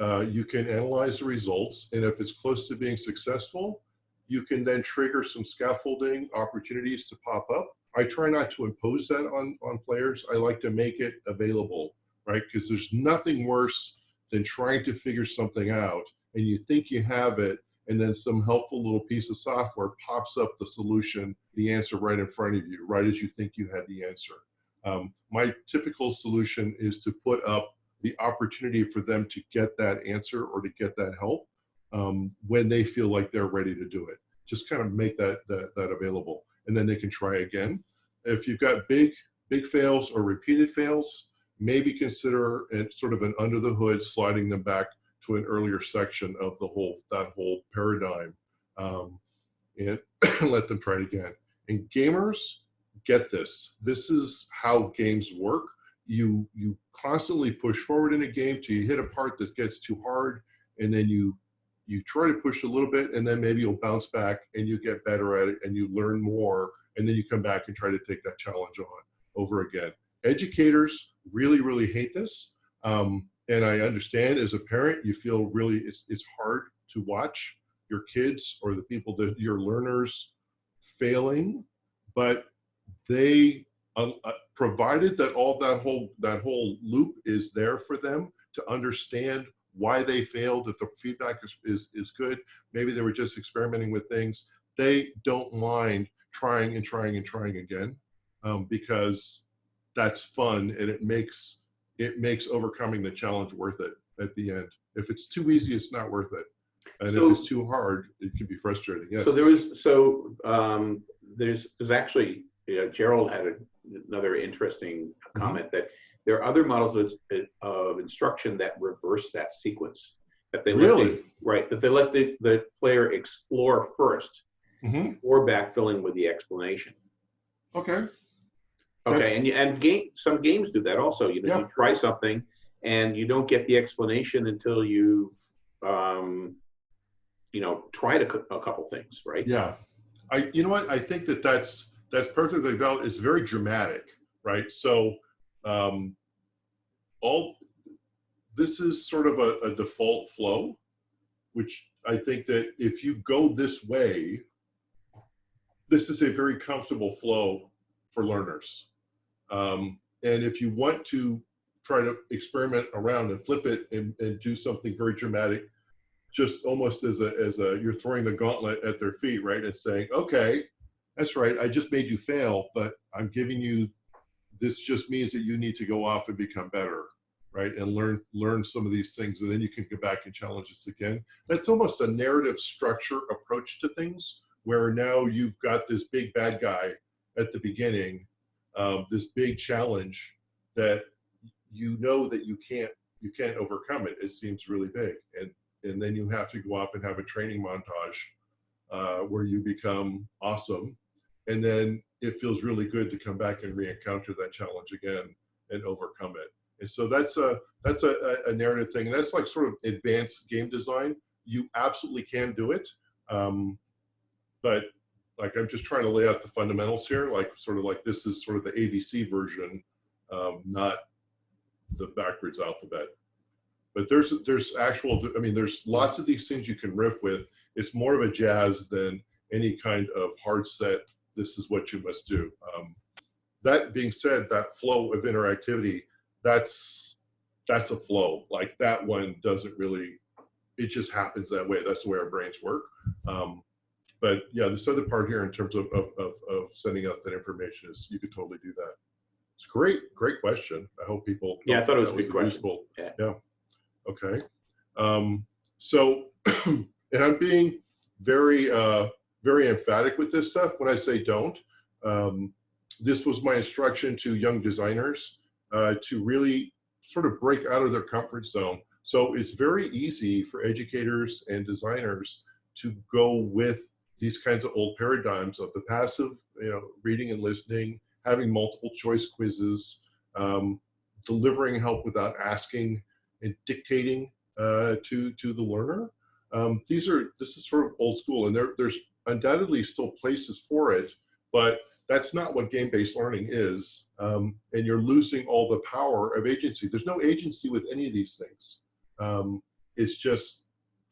uh, you can analyze the results. And if it's close to being successful, you can then trigger some scaffolding opportunities to pop up. I try not to impose that on, on players. I like to make it available, right? Because there's nothing worse than trying to figure something out and you think you have it and then some helpful little piece of software pops up the solution, the answer right in front of you, right as you think you had the answer. Um, my typical solution is to put up the opportunity for them to get that answer or to get that help um, when they feel like they're ready to do it. Just kind of make that, that, that available and then they can try again. If you've got big, big fails or repeated fails, maybe consider sort of an under the hood, sliding them back to an earlier section of the whole, that whole paradigm um, and let them try it again. And gamers, get this. This is how games work. You, you constantly push forward in a game till you hit a part that gets too hard and then you you try to push a little bit and then maybe you'll bounce back and you get better at it and you learn more and then you come back and try to take that challenge on over again. Educators really, really hate this. Um, and I understand as a parent, you feel really it's it's hard to watch your kids or the people that your learners failing, but they uh, uh, provided that all that whole that whole loop is there for them to understand why they failed if the feedback is, is, is good. Maybe they were just experimenting with things. They don't mind trying and trying and trying again um, because that's fun and it makes it makes overcoming the challenge worth it at the end. If it's too easy it's not worth it. And So- if it's too hard it can be frustrating yes. So there was, so um, there's, there's actually, yeah, Gerald had a- another interesting Mhm. comment that there are other models of, of instruction that reverse that sequence. That they let the- right, that they let the, the player explore first Mhm. or backfilling with the explanation. okay That's- Okay, and you, and game, some games do that also. You know, Yeah. you try something and you don't get the explanation until you, um, you know, tried a, a couple things, right? Yeah, I you know what I think that that's that's perfectly valid. It's very dramatic, right? So um, all this is sort of a, a default flow, which I think that if you go this way, this is a very comfortable flow for learners. Um, and if you want to try to experiment around and flip it and, and do something very dramatic, just almost as a as a you're throwing the gauntlet at their feet, right? And saying, okay, that's right, I just made you fail, but I'm giving you this just means that you need to go off and become better, right? And learn learn some of these things, and then you can go back and challenge us again. That's almost a narrative structure approach to things, where now you've got this big bad guy at the beginning, um, this big challenge that you know that you can't you can't overcome it. It seems really big, and and then you have to go off and have a training montage uh, where you become awesome, and then it feels really good to come back and re-encounter that challenge again and overcome it. And so that's a that's a, a narrative thing, and that's like sort of advanced game design. You absolutely can do it, um, but like I'm just trying to lay out the fundamentals here, like sort of like this is sort of the ABC version, um, not the backwards alphabet. But there's there's actual, I mean, there's lots of these things you can riff with. It's more of a jazz than any kind of hard set. This is what you must do. Um, that being said, that flow of interactivity, that's that's a flow. Like that one doesn't really, it just happens that way. That's the way our brains work. Um, but yeah, this other part here in terms of, of, of, of sending out that information is you could totally do that. It's great, great question. I hope people. Yeah, I thought it was that a good question. useful. Yeah. Yeah. Okay. Um, so, and I'm being very, uh, very emphatic with this stuff when I say don't. Um, this was my instruction to young designers uh, to really sort of break out of their comfort zone. So it's very easy for educators and designers to go with these kinds of old paradigms of the passive, you know, reading and listening, having multiple choice quizzes, um, delivering help without asking and dictating uh, to to the learner. Um, these are this is sort of old school, and there there's undoubtedly still places for it, but that's not what game-based learning is. Um, and you're losing all the power of agency. There's no agency with any of these things. Um, it's just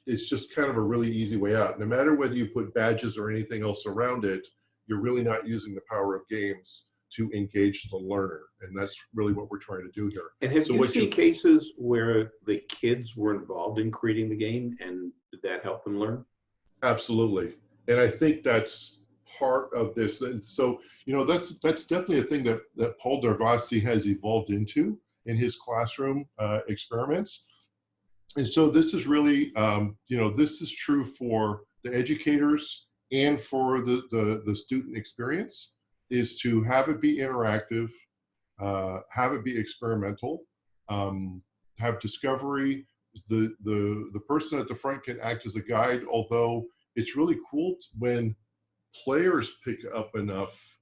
it's just kind of a really easy way out. No matter whether you put badges or anything else around it, you're really not using the power of games to engage the learner. And that's really what we're trying to do here. And have So you what seen you- cases where the kids were involved in creating the game and did that help them learn? Absolutely. And I think that's part of this. And so, you know, that's that's definitely a thing that, that Paul Darvasi has evolved into in his classroom uh, experiments. And so this is really, um, you know, this is true for the educators and for the, the, the student experience is to have it be interactive, uh, have it be experimental, um, have discovery. The, the, the person at the front can act as a guide, although it's really cool when players pick up enough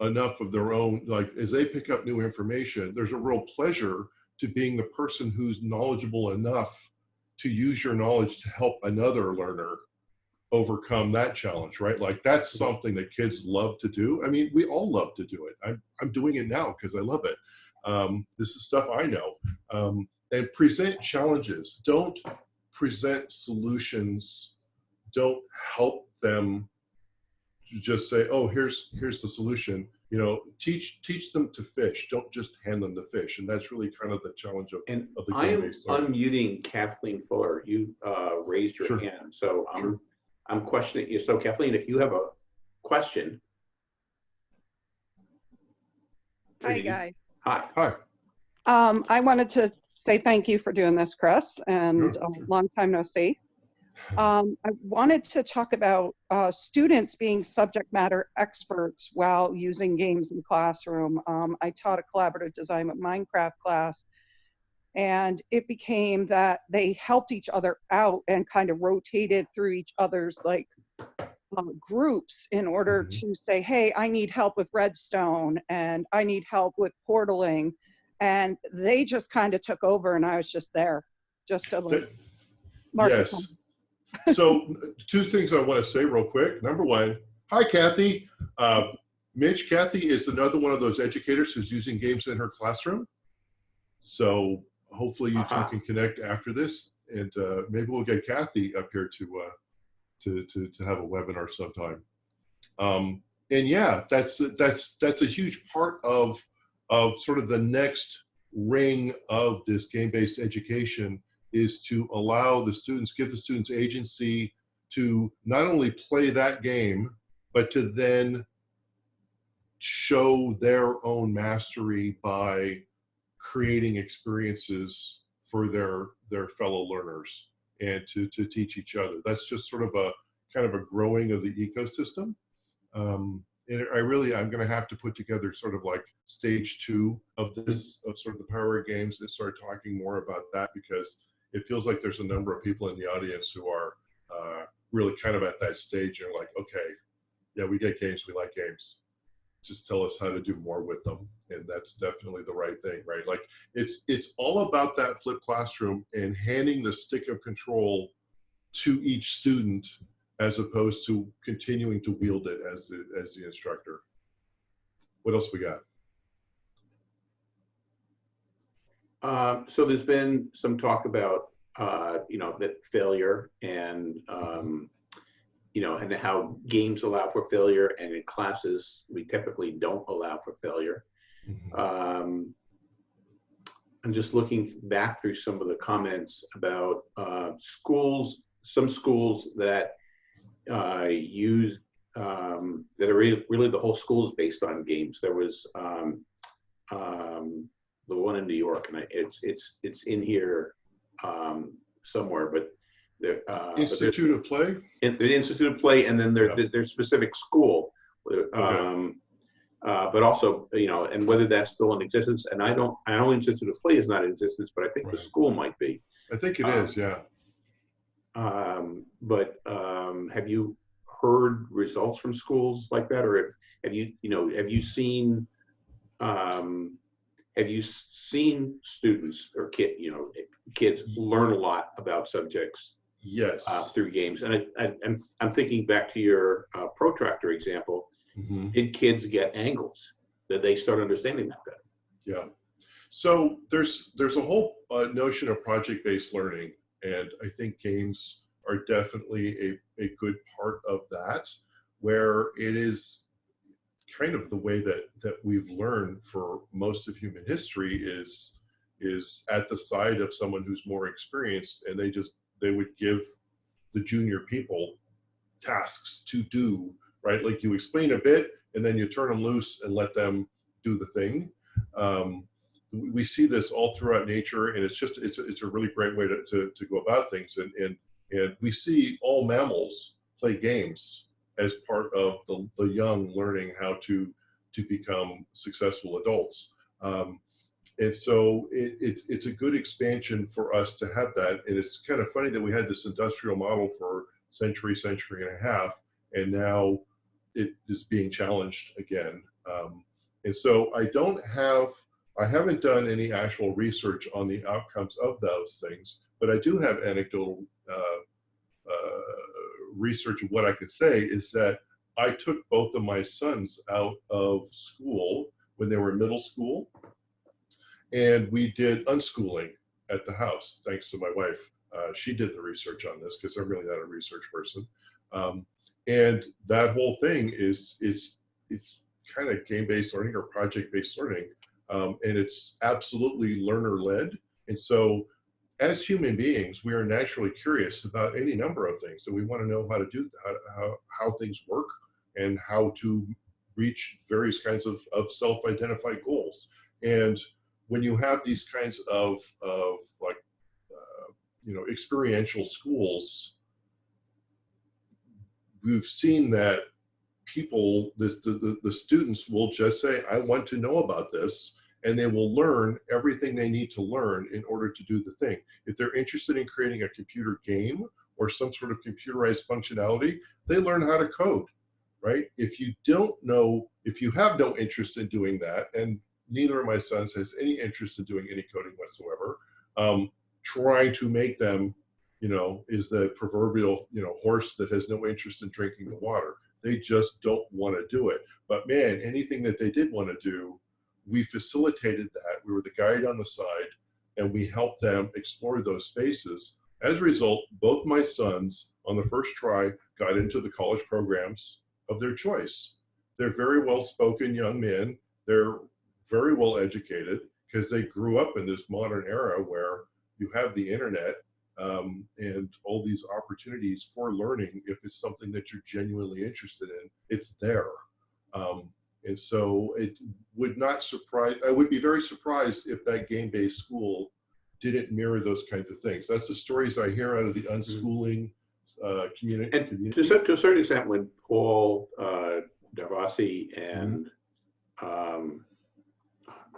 enough of their own like as they pick up new information there's a real pleasure to being the person who's knowledgeable enough to use your knowledge to help another learner overcome that challenge right? Like that's something that kids love to do. I mean we all love to do it. I'm, I'm doing it now because i love it. Um, this is stuff I know. Um, and present challenges. Don't present solutions. Don't help them just say, "Oh, here's here's the solution." You know, teach teach them to fish. Don't just hand them the fish. And that's really kind of the challenge of, And of the I am game-based unmuting Kathleen Fuller. You uh, raised your Sure. hand, so I'm, Sure. I'm questioning you. So Kathleen, if you have a question. Hi, please. guys. Hi. Hi. Um, I wanted to say thank you for doing this, Chris, and Sure, a long time no see. Um, I wanted to talk about uh, students being subject matter experts while using games in the classroom. Um, I taught a collaborative design with Minecraft class, and it became that they helped each other out and kind of rotated through each other's like uh, groups in order Mhm. to say, hey, I need help with redstone and I need help with portaling. And they just kind of took over and I was just there just to like mark yes. so two things I want to say real quick. Number one, hi Kathy. Uh, Mitch, Kathy is another one of those educators who's using games in her classroom. So hopefully you Uh-huh. two can connect after this, and uh, maybe we'll get Kathy up here to uh, to, to to have a webinar sometime. Um, and yeah, that's that's that's a huge part of of sort of the next ring of this game-based education is to allow the students, give the students agency to not only play that game, but to then show their own mastery by creating experiences for their their fellow learners and to to teach each other. That's just sort of a kind of a growing of the ecosystem. Um, and I really, I'm going to have to put together sort of like stage two of this, of sort of the power of games and start talking more about that because it feels like there's a number of people in the audience who are uh, really kind of at that stage and like, okay, yeah, we get games, we like games. Just tell us how to do more with them, and that's definitely the right thing, right? Like it's it's all about that flipped classroom and handing the stick of control to each student as opposed to continuing to wield it as the as the instructor. What else we got? Um, so there's been some talk about, uh, you know, that failure and, um, you know, and how games allow for failure and in classes, we typically don't allow for failure. Um, I'm just looking back through some of the comments about uh, schools, some schools that uh, use, um, that are really, really the whole school is based on games. There was um, um, the one in New York, and I, it's it's it's in here um, somewhere, but there. Uh, but Institute of Play. in the Institute of Play, and then their Yeah. their specific school. Um, uh, but also, you know, and whether that's still in existence, and I don't, I know Institute of Play is not in existence, but I think the school might be. I think it Um, is. Yeah. Um, but um, have you heard results from schools like that, or have, have you, you know, have you seen, um, have you seen students or kid, you know, kids learn a lot about subjects Yes. uh, through games. And I, I, I'm, I'm thinking back to your uh, protractor example. Mhm. Did kids get angles? Did they start understanding that better? Yeah. So there's there's a whole uh, notion of project-based learning, and I think games are definitely a, a good part of that, where it is kind of the way that that we've learned for most of human history is is at the side of someone who's more experienced, and they just they would give the junior people tasks to do, right? Like you explain a bit, and then you turn them loose and let them do the thing. Um, we see this all throughout nature, and it's just it's a, it's a really great way to, to, to go about things. And, and and we see all mammals play games as part of the, the young learning how to to become successful adults. Um, and so it, it's it's a good expansion for us to have that. And it's kind of funny that we had this industrial model for century, century and a half, and now it is being challenged again. Um, and so I don't have, I haven't done any actual research on the outcomes of those things, but I do have anecdotal uh, uh, research. What I can say is that I took both of my sons out of school when they were in middle school, and we did unschooling at the house, thanks to my wife. Uh, she did the research on this because I'm really not a research person. Um, and that whole thing is it's it's kind of game-based learning or project-based learning, um, and it's absolutely learner-led. And so, as human beings, we are naturally curious about any number of things, and we want to know how to do how how, how things work and how to reach various kinds of, of self-identified goals. And when you have these kinds of, of like, uh, you know, experiential schools, we've seen that people, this, the, the, the students will just say, I want to know about this, and they will learn everything they need to learn in order to do the thing. If they're interested in creating a computer game or some sort of computerized functionality, they learn how to code, right? If you don't know, if you have no interest in doing that, and neither of my sons has any interest in doing any coding whatsoever, um, trying to make them, you know, is the proverbial, you know, horse that has no interest in drinking the water. They just don't want to do it. But man, anything that they did want to do, we facilitated that. We were the guide on the side and we helped them explore those spaces. As a result, both my sons on the first try got into the college programs of their choice. They're very well spoken young men. They're very well educated because they grew up in this modern era where you have the internet um, and all these opportunities for learning if it's something that you're genuinely interested in it's there. Um, and so it would not surprise i would be very surprised if that game-based school didn't mirror those kinds of things. That's the stories i hear out of the unschooling uh, community, And community. to, to a certain extent, when Paul uh, Darvasi and um,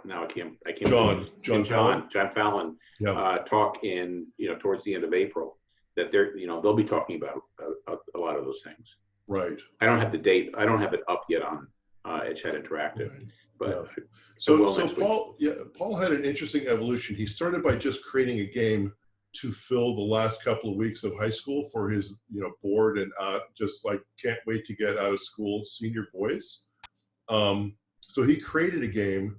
now I can't, I can't. John- John John, John Fallon yeah uh, talk in, you know, towards the end of April, that they're, you know, they'll be talking about a, a, a lot of those things. right I don't have the date, I don't have it up yet on uh, EdChat Interactive, Right. but So, will so week. Paul, yeah, Paul had an interesting evolution. He started by just creating a game to fill the last couple of weeks of high school for his, you know, bored and uh, just like can't wait to get out of school senior boys. Um, so he created a game,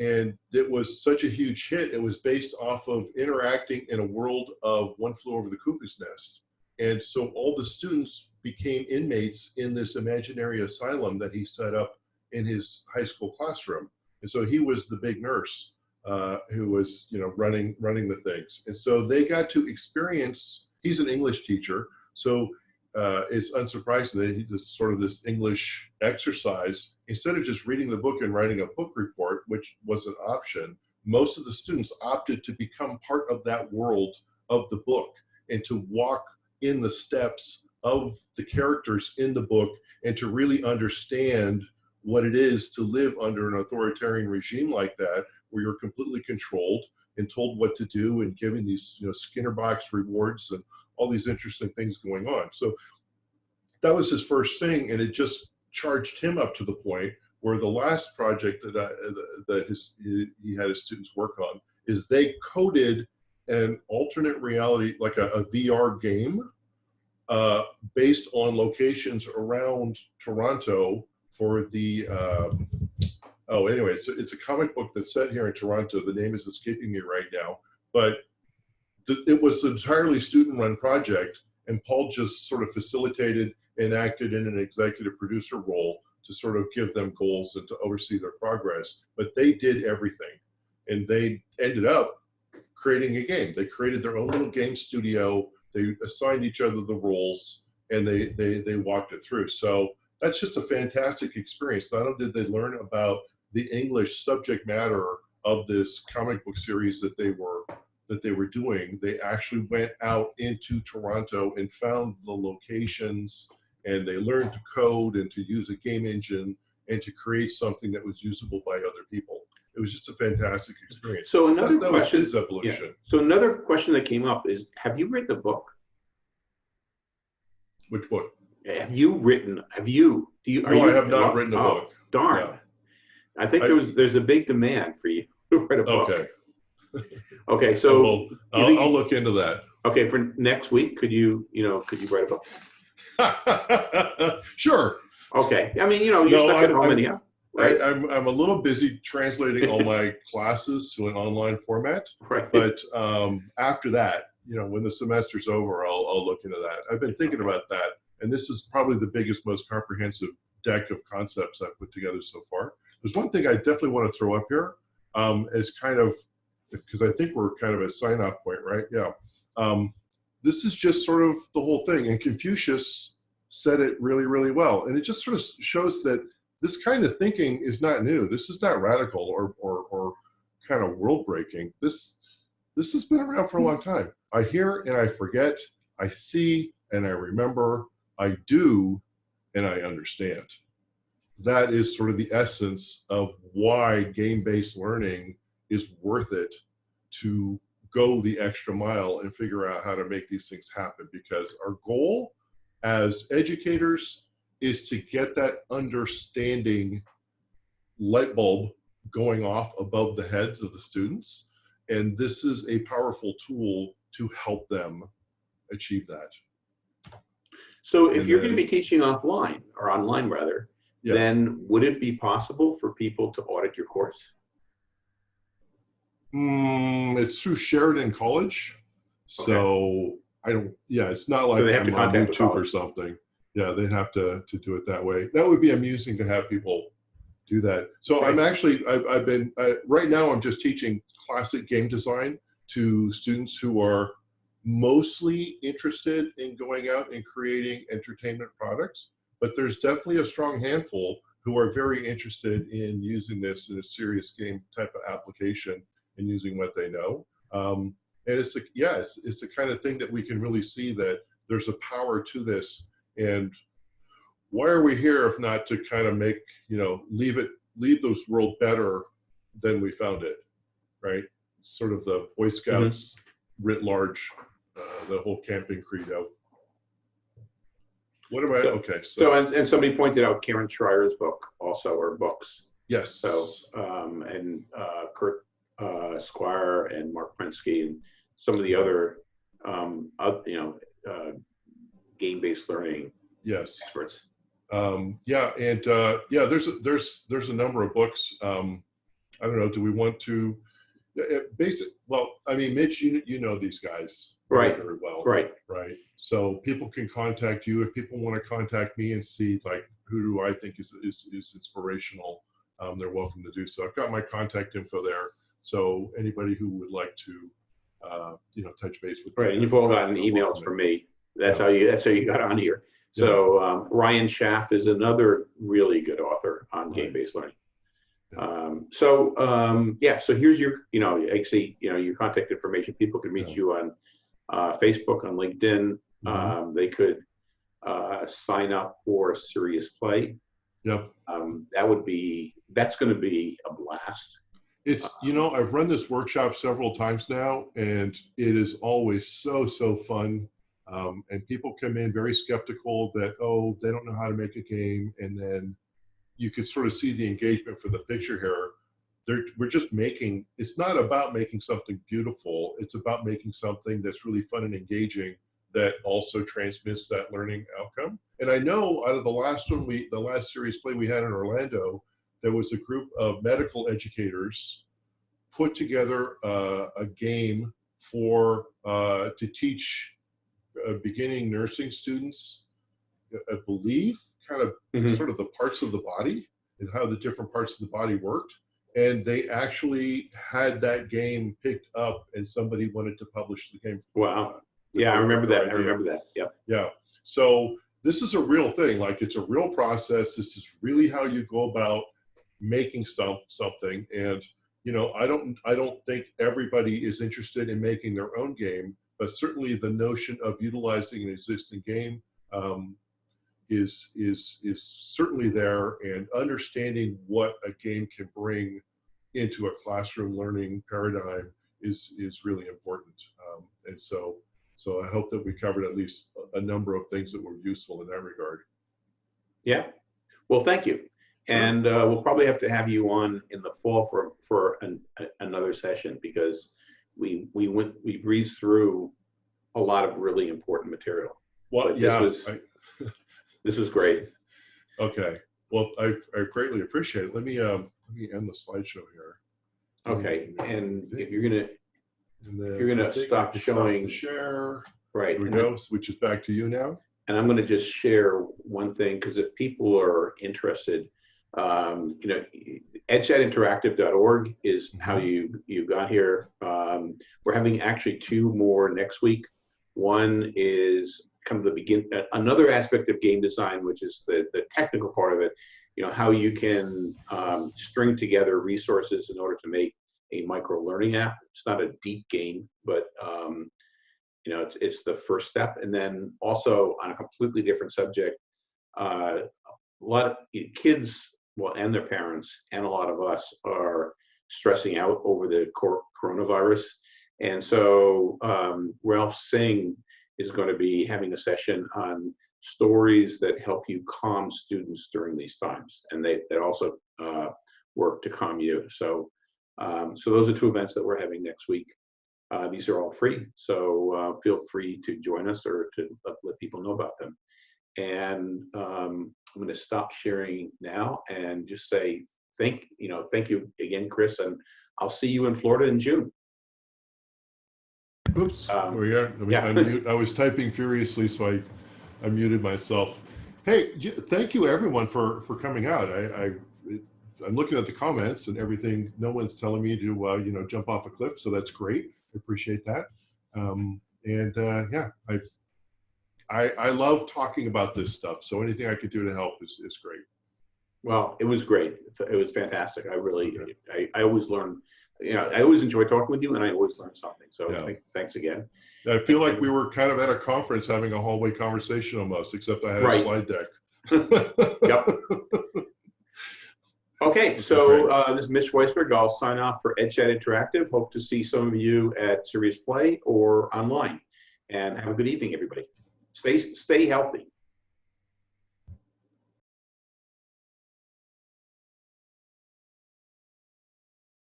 and it was such a huge hit. It was based off of interacting in a world of One Flew Over the Cuckoo's Nest, and so all the students became inmates in this imaginary asylum that he set up in his high school classroom. And so he was the big nurse uh, who was, you know, running running the things. And so they got to experience. He's an English teacher, so uh, it's unsurprising that sort of this English exercise. Instead of just reading the book and writing a book report, which was an option, most of the students opted to become part of that world of the book and to walk in the steps of the characters in the book and to really understand what it is to live under an authoritarian regime like that, where you're completely controlled and told what to do and given these you know Skinner box rewards and all these interesting things going on. So that was his first thing, and it just charged him up to the point where the last project that I, that his he had his students work on is they coded an alternate reality like a, a VR game uh, based on locations around Toronto for the um, oh anyway it's a, it's a comic book that's set here in Toronto the name is escaping me right now but it was an entirely student run project and Paul just sort of facilitated and acted in an executive producer role to sort of give them goals and to oversee their progress but they did everything. And they ended up creating a game. They created their own little game studio. They assigned each other the roles and they they they walked it through. So that's just a fantastic experience. Not only did they learn about the english subject matter of this comic book series that they were that they were doing they actually went out into toronto and found the locations and they learned to code and to use a game engine and to create something that was usable by other people it was just a fantastic experience so That's, another that was question. his evolution So another question that came up is, have you written a book? which book Have you written? Have you? Do you? Are no you, i have not written a oh, book Darn. No. I think I- there was there's a big demand for you to write a book. okay Okay. so I'll, think- I'll look into that okay for next week, could you you know could you write a book? sure. Okay. I mean you know you're No, stuck at I'm- home I'm- anyhow. right? I, I'm, I'm a little busy translating all my classes to an online format, right. but um, after that, you know, when the semester's over, I'll, I'll look into that. I've been thinking about that, and this is probably the biggest, most comprehensive deck of concepts I've put together so far. There's one thing I definitely want to throw up here um, as kind of, because I think we're kind of a sign off point, right? Yeah. Um, this is just sort of the whole thing. And Confucius said it really, really well. And it just sort of shows that this kind of thinking is not new. This is not radical or, or, or kind of world breaking. This, this has been around for a long time. I hear and I forget. I see and I remember. I do and I understand. That is sort of the essence of why game-based learning is worth it to go the extra mile and figure out how to make these things happen because our goal as educators is to get that understanding light bulb going off above the heads of the students and this is a powerful tool to help them achieve that So if And you're going to be teaching offline or online rather, Yeah. then would it be possible for people to audit your course? Mm, it's through Sheridan College. So I don't, yeah, it's not like they have I'm to on YouTube or something. Yeah, they'd have to, to do it that way. That would be amusing to have people do that. So I'm actually, I've, I've been, I, right now I'm just teaching classic game design to students who are mostly interested in going out and creating entertainment products. But there's definitely a strong handful who are very interested in using this in a serious game type of application and using what they know. Um, and it's a, yeah, it's, it's the kind of thing that we can really see that there's a power to this. And why are we here if not to kind of make, you know, leave it, leave this world better than we found it, right? Sort of the Boy Scouts writ large, uh, the whole camping credo. What am I, So- okay, So, so, and, and somebody pointed out Karen Schrier's book also, or books. yes. So, um, and uh, Kurt uh, Squire and Marc Prensky and some of the other, um, uh, you know, uh, game-based learning Yes. experts. Um, yeah, and uh, yeah, there's a, there's there's a number of books. Um, I don't know. Do we want to? uh, Basic. Well, I mean, Mitch, you you know these guys very, Right. very well, Right. right? So people can contact you if people want to contact me and see like who do I think is is, is inspirational. Um, they're welcome to do so. I've got my contact info there. So anybody who would like to, uh, you know, touch base with me, Right. And you've all gotten emails from me. That's Yeah. how you, that's how you got on here. So um, Ryan Schaaf is another really good author on Right. game-based learning. Yeah. Um, so um, yeah, so here's your, you know, actually, you know, your contact information. People can reach Yeah. you on uh, Facebook, on LinkedIn. Mhm. Um, they could uh, sign up for Serious Play. Yep. Um, that would be, that's going to be a blast. It's, you know, I've run this workshop several times now, and it is always so, so fun. Um, and people come in very skeptical that, oh, they don't know how to make a game. And then you can sort of see the engagement for the picture here. They're, we're just making, it's not about making something beautiful. It's about making something that's really fun and engaging that also transmits that learning outcome. And I know out of the last one, we, the last Serious Play we had in Orlando, there was a group of medical educators put together uh, a game for uh, to teach uh, beginning nursing students, I believe, kind of Mhm. sort of the parts of the body and how the different parts of the body worked. And they actually had that game picked up, and somebody wanted to publish the game. Wow. with Yeah, I remember that. I remember that. Yeah. Yeah. So this is a real thing. Like it's a real process. This is really how you go about making stuff something. And you know, I don't I don't think everybody is interested in making their own game, but certainly the notion of utilizing an existing game um, is is is certainly there. And understanding what a game can bring into a classroom learning paradigm is is really important. Um, and so so I hope that we covered at least a a number of things that were useful in that regard. Yeah. Well, thank you. Sure. And uh, we'll probably have to have you on in the fall for for an, a, another session because we we went we breezed through a lot of really important material. Well, But this yeah, was- I- This is great. okay. Well, I, I greatly appreciate it. Let me um, let me end the slideshow here. Okay, and if you're gonna, You're gonna I think I stop showing- share. right. Here we go. Switches back to you now. And I'm going to just share one thing because if people are interested, um, you know, edchatinteractive.org is how you you got here. Um, we're having actually two more next week. One is kind of the begin uh, another aspect of game design, which is the the technical part of it. You know how you can um, string together resources in order to make a micro learning app. It's not a deep game, but um, you know, it's, it's the first step. And then also on a completely different subject, uh, a lot of kids, well, and their parents, and a lot of us are stressing out over the cor- coronavirus. And so um, Ralph Singh is going to be having a session on stories that help you calm students during these times, and they they also uh, work to calm you. So, um, so those are two events that we're having next week. Uh, these are all free, so uh, feel free to join us or to let people know about them. And um, I'm going to stop sharing now and just say thank you know thank you again, Chris, and I'll see you in Florida in June. Oops. Um, oh yeah. Let me yeah. I was typing furiously, so I, I muted myself. Hey, thank you everyone for for coming out. I, I I'm looking at the comments and everything. No one's telling me to uh, you know jump off a cliff, so that's great. I appreciate that. Um, and uh, yeah, I, I I love talking about this stuff. So anything I could do to help is is great. Well, it was great. It was fantastic. I really, Okay. I, I always learn. You know, I always enjoy talking with you, and I always learn something. So Yeah. thank, thanks again. I feel like we were kind of at a conference having a hallway conversation almost, except I had a slide deck. Yep. Okay, so uh, this is Mitch Weisburgh. I'll sign off for EdChat Interactive. Hope to see some of you at Serious Play or online. And have a good evening, everybody. Stay stay healthy.